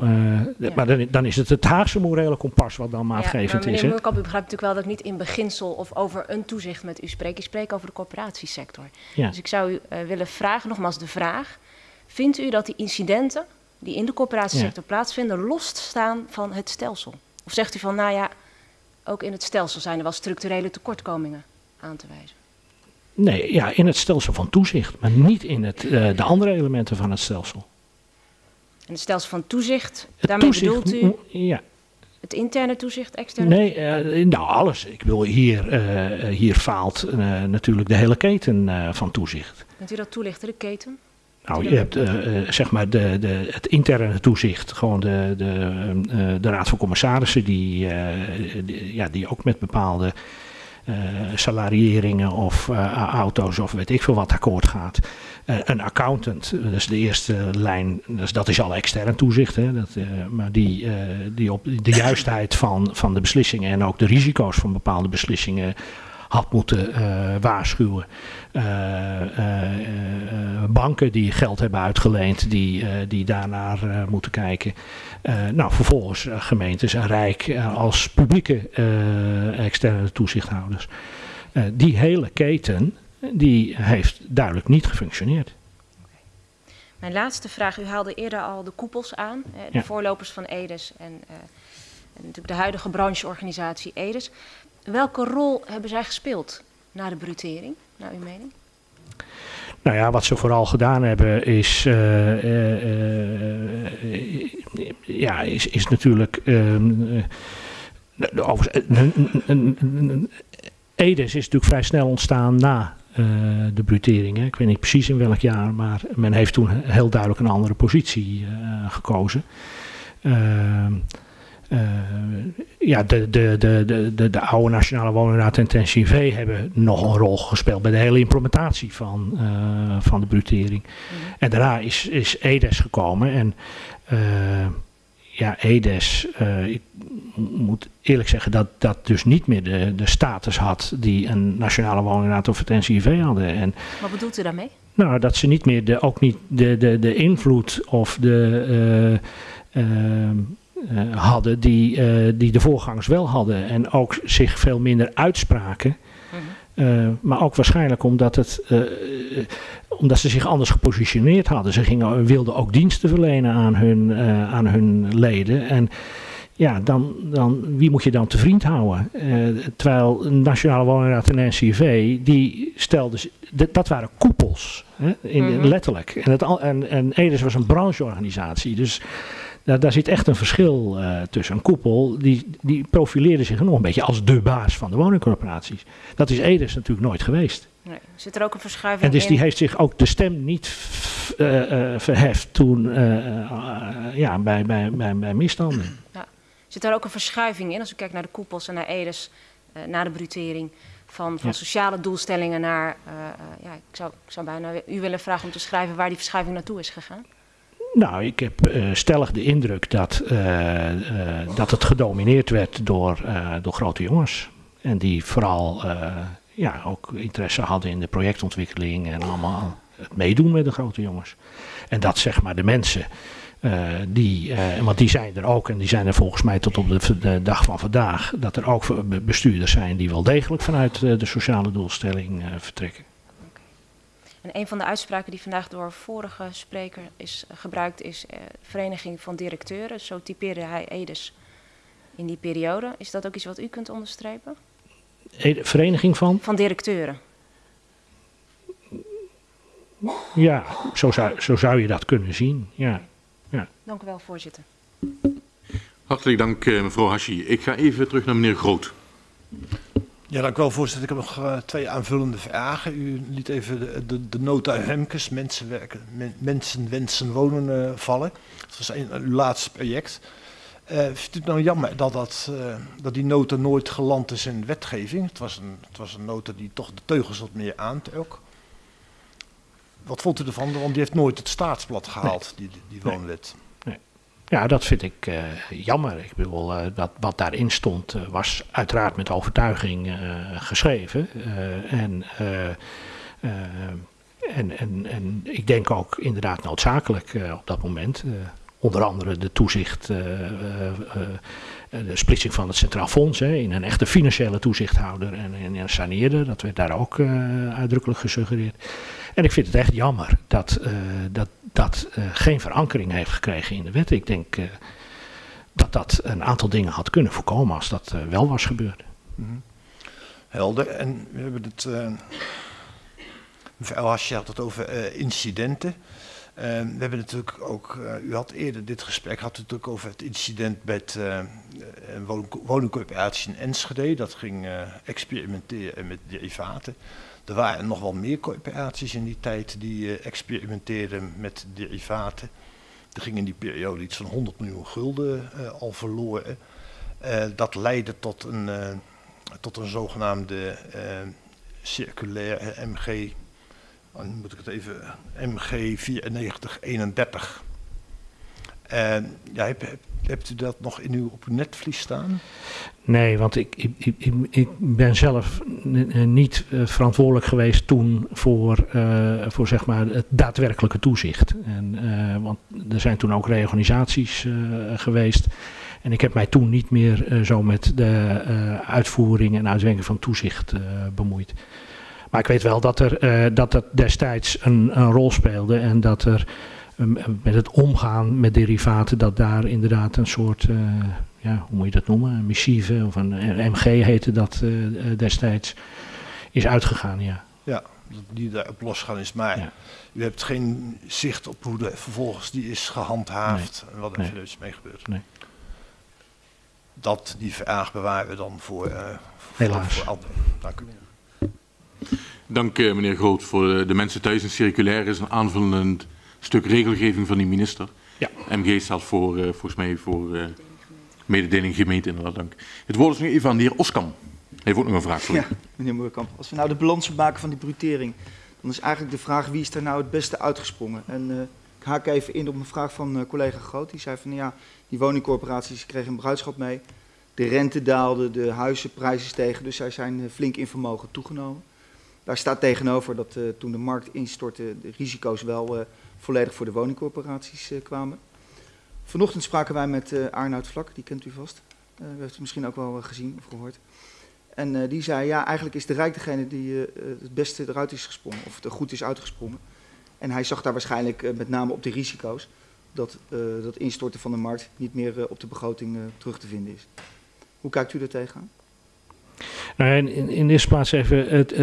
Ja. Maar dan, dan, is het het Haagse morele kompas wat dan maatgevend ja, is. Moerkamp, u begrijpt natuurlijk wel dat ik niet in beginsel of over een toezicht met u spreek. Ik spreek over de corporatiesector. Ja. Dus ik zou u willen vragen, nogmaals de vraag. Vindt u dat die incidenten die in de corporatiesector plaatsvinden losstaan van het stelsel? Of zegt u van, nou ja, ook in het stelsel zijn er wel structurele tekortkomingen aan te wijzen? Nee, ja, in het stelsel van toezicht, maar niet in het, uh, de andere elementen van het stelsel. En het stelsel van toezicht, het daarmee toezicht, bedoelt u ja. het interne toezicht, externe Nee, uh, nou alles. Ik wil hier, uh, hier faalt natuurlijk de hele keten van toezicht. Kunt u dat toelichten, de keten? Nou, je hebt zeg maar de, de, het interne toezicht, gewoon de, de, de Raad van Commissarissen, die, die, ja, die ook met bepaalde salarieringen of auto's of weet ik veel wat akkoord gaat. een accountant, dat is de eerste lijn, dus dat is al extern toezicht, hè, dat, maar die, die op de juistheid van, van de beslissingen en ook de risico's van bepaalde beslissingen had moeten uh, waarschuwen. Uh, uh, banken die geld hebben uitgeleend, die, die daarnaar moeten kijken. nou, vervolgens gemeentes en Rijk als publieke externe toezichthouders. die hele keten, die heeft duidelijk niet gefunctioneerd. Mijn laatste vraag, u haalde eerder al de koepels aan, de ja. voorlopers van EDES en, en natuurlijk de huidige brancheorganisatie EDES. Welke rol hebben zij gespeeld na de brutering, naar uw mening? Nou ja, wat ze vooral gedaan hebben is, uh, uh, uh, ja, is, is natuurlijk. Edes is natuurlijk vrij snel ontstaan na de brutering. Hè. Ik weet niet precies in welk jaar, maar men heeft toen heel duidelijk een andere positie gekozen. Uh, ja, de, de, de, de, de oude Nationale Woningraad en TNCV hebben nog een rol gespeeld bij de hele implementatie van, uh, van de brutering. Mm. En daarna is, is EDES gekomen en uh, ja, EDES, ik moet eerlijk zeggen dat dat dus niet meer de, de status had die een Nationale Woningraad of het NCV hadden. En, Wat bedoelt u daarmee? Nou, dat ze niet meer de, ook niet de, de, de invloed of de uh, hadden die, uh, die de voorgangers wel hadden. En ook zich veel minder uitspraken. Uh, maar ook waarschijnlijk omdat, het, omdat ze zich anders gepositioneerd hadden. Ze gingen, wilden ook diensten verlenen aan hun, aan hun leden. En ja, dan, dan, wie moet je dan te vriend houden? terwijl Nationale Woningraad en NCV, die stelden, dat waren koepels, hè, in, mm -hmm. letterlijk. En, het, en, en Edes was een brancheorganisatie, dus nou, daar zit echt een verschil uh, tussen. Een koepel die, die profileerde zich nog een beetje als de baas van de woningcorporaties. Dat is Edes natuurlijk nooit geweest. Nee. Zit er ook een verschuiving En dus in? die heeft zich ook de stem niet uh, uh, verheft toen ja, bij, bij, bij, bij misstanden. Ja. Zit er ook een verschuiving in als u kijkt naar de koepels en naar Edes na de brutering? Van, van ja. sociale doelstellingen naar, ja, ik zou, ik zou bijna u willen vragen om te schrijven waar die verschuiving naartoe is gegaan. Nou, ik heb uh, stellig de indruk dat, uh, uh, dat het gedomineerd werd door, door grote jongens. En die vooral ja, ook interesse hadden in de projectontwikkeling en allemaal het meedoen met de grote jongens. En dat zeg maar de mensen, die, want die zijn er ook en die zijn er volgens mij tot op de, de, dag van vandaag, dat er ook bestuurders zijn die wel degelijk vanuit de sociale doelstelling vertrekken. En een van de uitspraken die vandaag door vorige spreker is uh, gebruikt is uh, Vereniging van Directeuren. Zo typeerde hij Edes in die periode. Is dat ook iets wat u kunt onderstrepen? Vereniging van? Van directeuren. Ja, zo zou, zo zou je dat kunnen zien. Ja. Dank u wel, voorzitter. Hartelijk dank, eh, mevrouw Hashi. Ik ga even terug naar meneer Groot. Ja, dank u wel, voorzitter. Ik heb nog uh, twee aanvullende vragen. U liet even de, de, de nota Hemkes, mensen, werken, men, mensen wensen wonen, uh, vallen. Dat was een, uw laatste project. Uh, vindt u het nou jammer dat, dat, dat die nota nooit geland is in wetgeving? Het was, een, het was een nota die toch de teugels wat meer aantrok. Wat vond u ervan? Want die heeft nooit het staatsblad gehaald, nee. die, die woonwet. Nee. Ja, dat vind ik uh, jammer. Ik bedoel, uh, dat, wat daarin stond uh, was uiteraard met overtuiging geschreven. en, en, en, en ik denk ook inderdaad noodzakelijk op dat moment. onder andere de toezicht, de splitsing van het Centraal Fonds hè, in een echte financiële toezichthouder en in een saneerder. Dat werd daar ook uitdrukkelijk gesuggereerd. En ik vind het echt jammer dat uh, dat, dat uh, geen verankering heeft gekregen in de wet. Ik denk uh, dat dat een aantal dingen had kunnen voorkomen als dat wel was gebeurd. Mm. Helder. En we hebben het. mevrouw Hasje had het over incidenten. we hebben natuurlijk ook, u had eerder dit gesprek, had het natuurlijk over het incident met een woning, woningcorporatie in Enschede. Dat ging experimenteren met derivaten. Er waren nog wel meer corporaties in die tijd die uh, experimenteerden met derivaten. Er ging in die periode iets van 100 miljoen gulden uh, al verloren. Uh, dat leidde tot een, tot een zogenaamde circulaire MG, oh, moet ik het even, MG 9431. ja, heb, heb, hebt u dat nog in uw, op uw netvlies staan? Nee, want ik, ik, ik, ik ben zelf niet uh, verantwoordelijk geweest toen voor, uh, voor zeg maar het daadwerkelijke toezicht. En, want er zijn toen ook reorganisaties geweest. En ik heb mij toen niet meer zo met de uitvoering en uitwerking van toezicht bemoeid. Maar ik weet wel dat, er, dat dat destijds een, een rol speelde en dat er met het omgaan met derivaten, dat daar inderdaad een soort, uh, ja, hoe moet je dat noemen, een missieve of een, MG heette dat uh, destijds, is uitgegaan, ja. Ja, die daarop losgaan is, maar ja. u hebt geen zicht op hoe de, vervolgens die is gehandhaafd nee. en wat er nee. dus mee gebeurt. Nee. Dat, die vraag bewaren we dan voor, uh, voor, Helaas. voor anderen. Dank u. Dank meneer Groot voor de mensen thuis. Een circulair is een aanvullend stuk regelgeving van die minister. Ja. MG staat voor, uh, volgens mij voor uh, mededeling gemeente, inderdaad, dank. Het woord is nu even aan de heer Oskam. Hij heeft ook nog een vraag voor ja, meneer Moerkamp. Als we nou de balans maken van die brutering, dan is eigenlijk de vraag wie is er nou het beste uitgesprongen. En uh, ik haak even in op een vraag van collega Groot. Die zei van ja, die woningcorporaties kregen een bruidschap mee. De rente daalde, de huizenprijzen stegen, dus zij zijn flink in vermogen toegenomen. Daar staat tegenover dat toen de markt instortte de risico's wel volledig voor de woningcorporaties uh, kwamen. Vanochtend spraken wij met uh, Arnoud Vlak, die kent u vast. Uh, u heeft het misschien ook wel gezien of gehoord. En die zei, ja, eigenlijk is de Rijk degene die het beste eruit is gesprongen, of het er goed is uitgesprongen. En hij zag daar waarschijnlijk met name op de risico's dat dat instorten van de markt niet meer op de begroting terug te vinden is. Hoe kijkt u daar tegenaan? Nou, in, in, in eerste plaats even, het,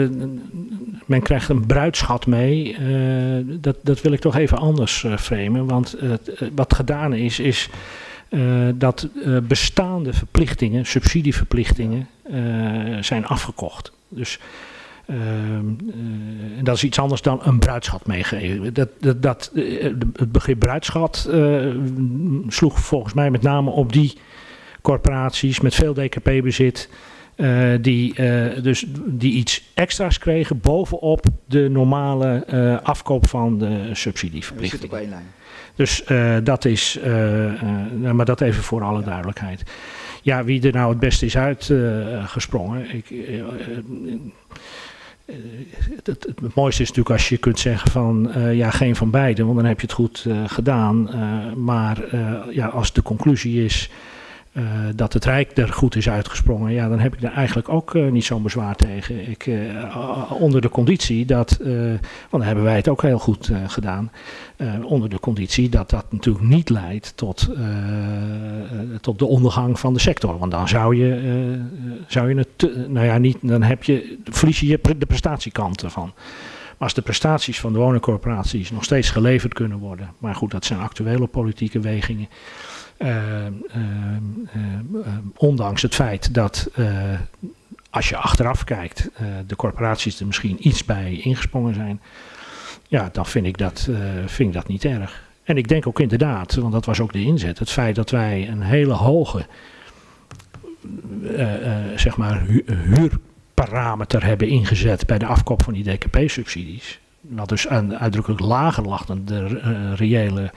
men krijgt een bruidschat mee. Uh, dat, dat wil ik toch even anders uh, framen. Want wat gedaan is, is dat bestaande verplichtingen, subsidieverplichtingen, zijn afgekocht. Dus dat is iets anders dan een bruidschat meegeven. Dat, dat, dat, het begrip bruidschat sloeg volgens mij met name op die corporaties met veel DKP-bezit uh, die, uh, dus, die iets extra's kregen bovenop de normale uh, afkoop van de subsidieverplichting. Dus dat is, maar dat even voor alle duidelijkheid. Ja, wie er nou het beste is uitgesprongen. ik, het, het, het, mooiste is natuurlijk als je kunt zeggen van ja, geen van beide, want dan heb je het goed gedaan. maar ja, als de conclusie is eh, dat het Rijk er goed is uitgesprongen, ja, dan heb ik er eigenlijk ook eh, niet zo'n bezwaar tegen. Ik, eh, onder de conditie dat, want dan hebben wij het ook heel goed gedaan, onder de conditie dat dat natuurlijk niet leidt tot, tot de ondergang van de sector. Want dan zou je, zou je het, nou ja, niet, dan heb je, verlies je de prestatiekant ervan. Maar als de prestaties van de woningcorporaties nog steeds geleverd kunnen worden, maar goed, dat zijn actuele politieke wegingen. Eh, eh, eh, ondanks het feit dat als je achteraf kijkt, de corporaties er misschien iets bij ingesprongen zijn, ja, dan vind ik, dat, vind ik dat niet erg. En ik denk ook inderdaad, want dat was ook de inzet, het feit dat wij een hele hoge zeg maar hu- huurparameter hebben ingezet bij de afkoop van die DKP-subsidies. Wat dus uitdrukkelijk lager lag dan de reële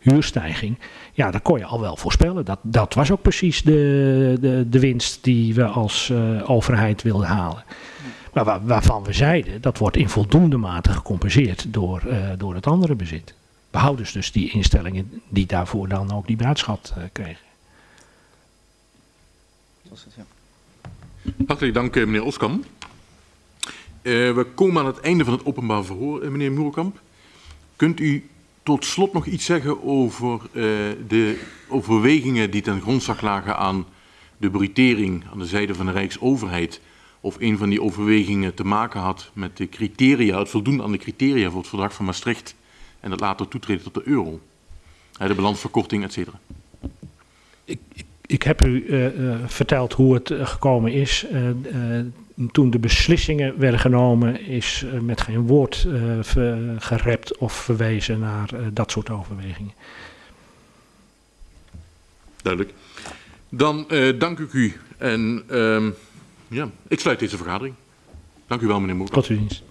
huurstijging. Ja, dat kon je al wel voorspellen. Dat, dat was ook precies de, de, de winst die we als eh, overheid wilden halen. Maar waar- waarvan we zeiden, dat wordt in voldoende mate gecompenseerd door, eh, door het andere bezit. Behouden dus die instellingen die daarvoor dan ook die bruidschat eh, kregen. Dat was het, ja. Hartelijk dank, meneer Oskam. Eh, we komen aan het einde van het openbaar verhoor, meneer Moerkamp. Kunt u tot slot nog iets zeggen over eh, de overwegingen die ten grondslag lagen aan de brutering aan de zijde van de Rijksoverheid? Of een van die overwegingen te maken had met de criteria, het voldoen aan de criteria voor het verdrag van Maastricht en het later toetreden tot de euro? De balansverkorting, et cetera. Ik heb u eh, eh, verteld hoe het gekomen is. Toen de beslissingen werden genomen, is eh, met geen woord ver- gerept of verwezen naar eh, dat soort overwegingen. Duidelijk. Dan dank ik u en ehm, ja, ik sluit deze vergadering. Dank u wel, meneer Moerkamp. Tot uw dienst.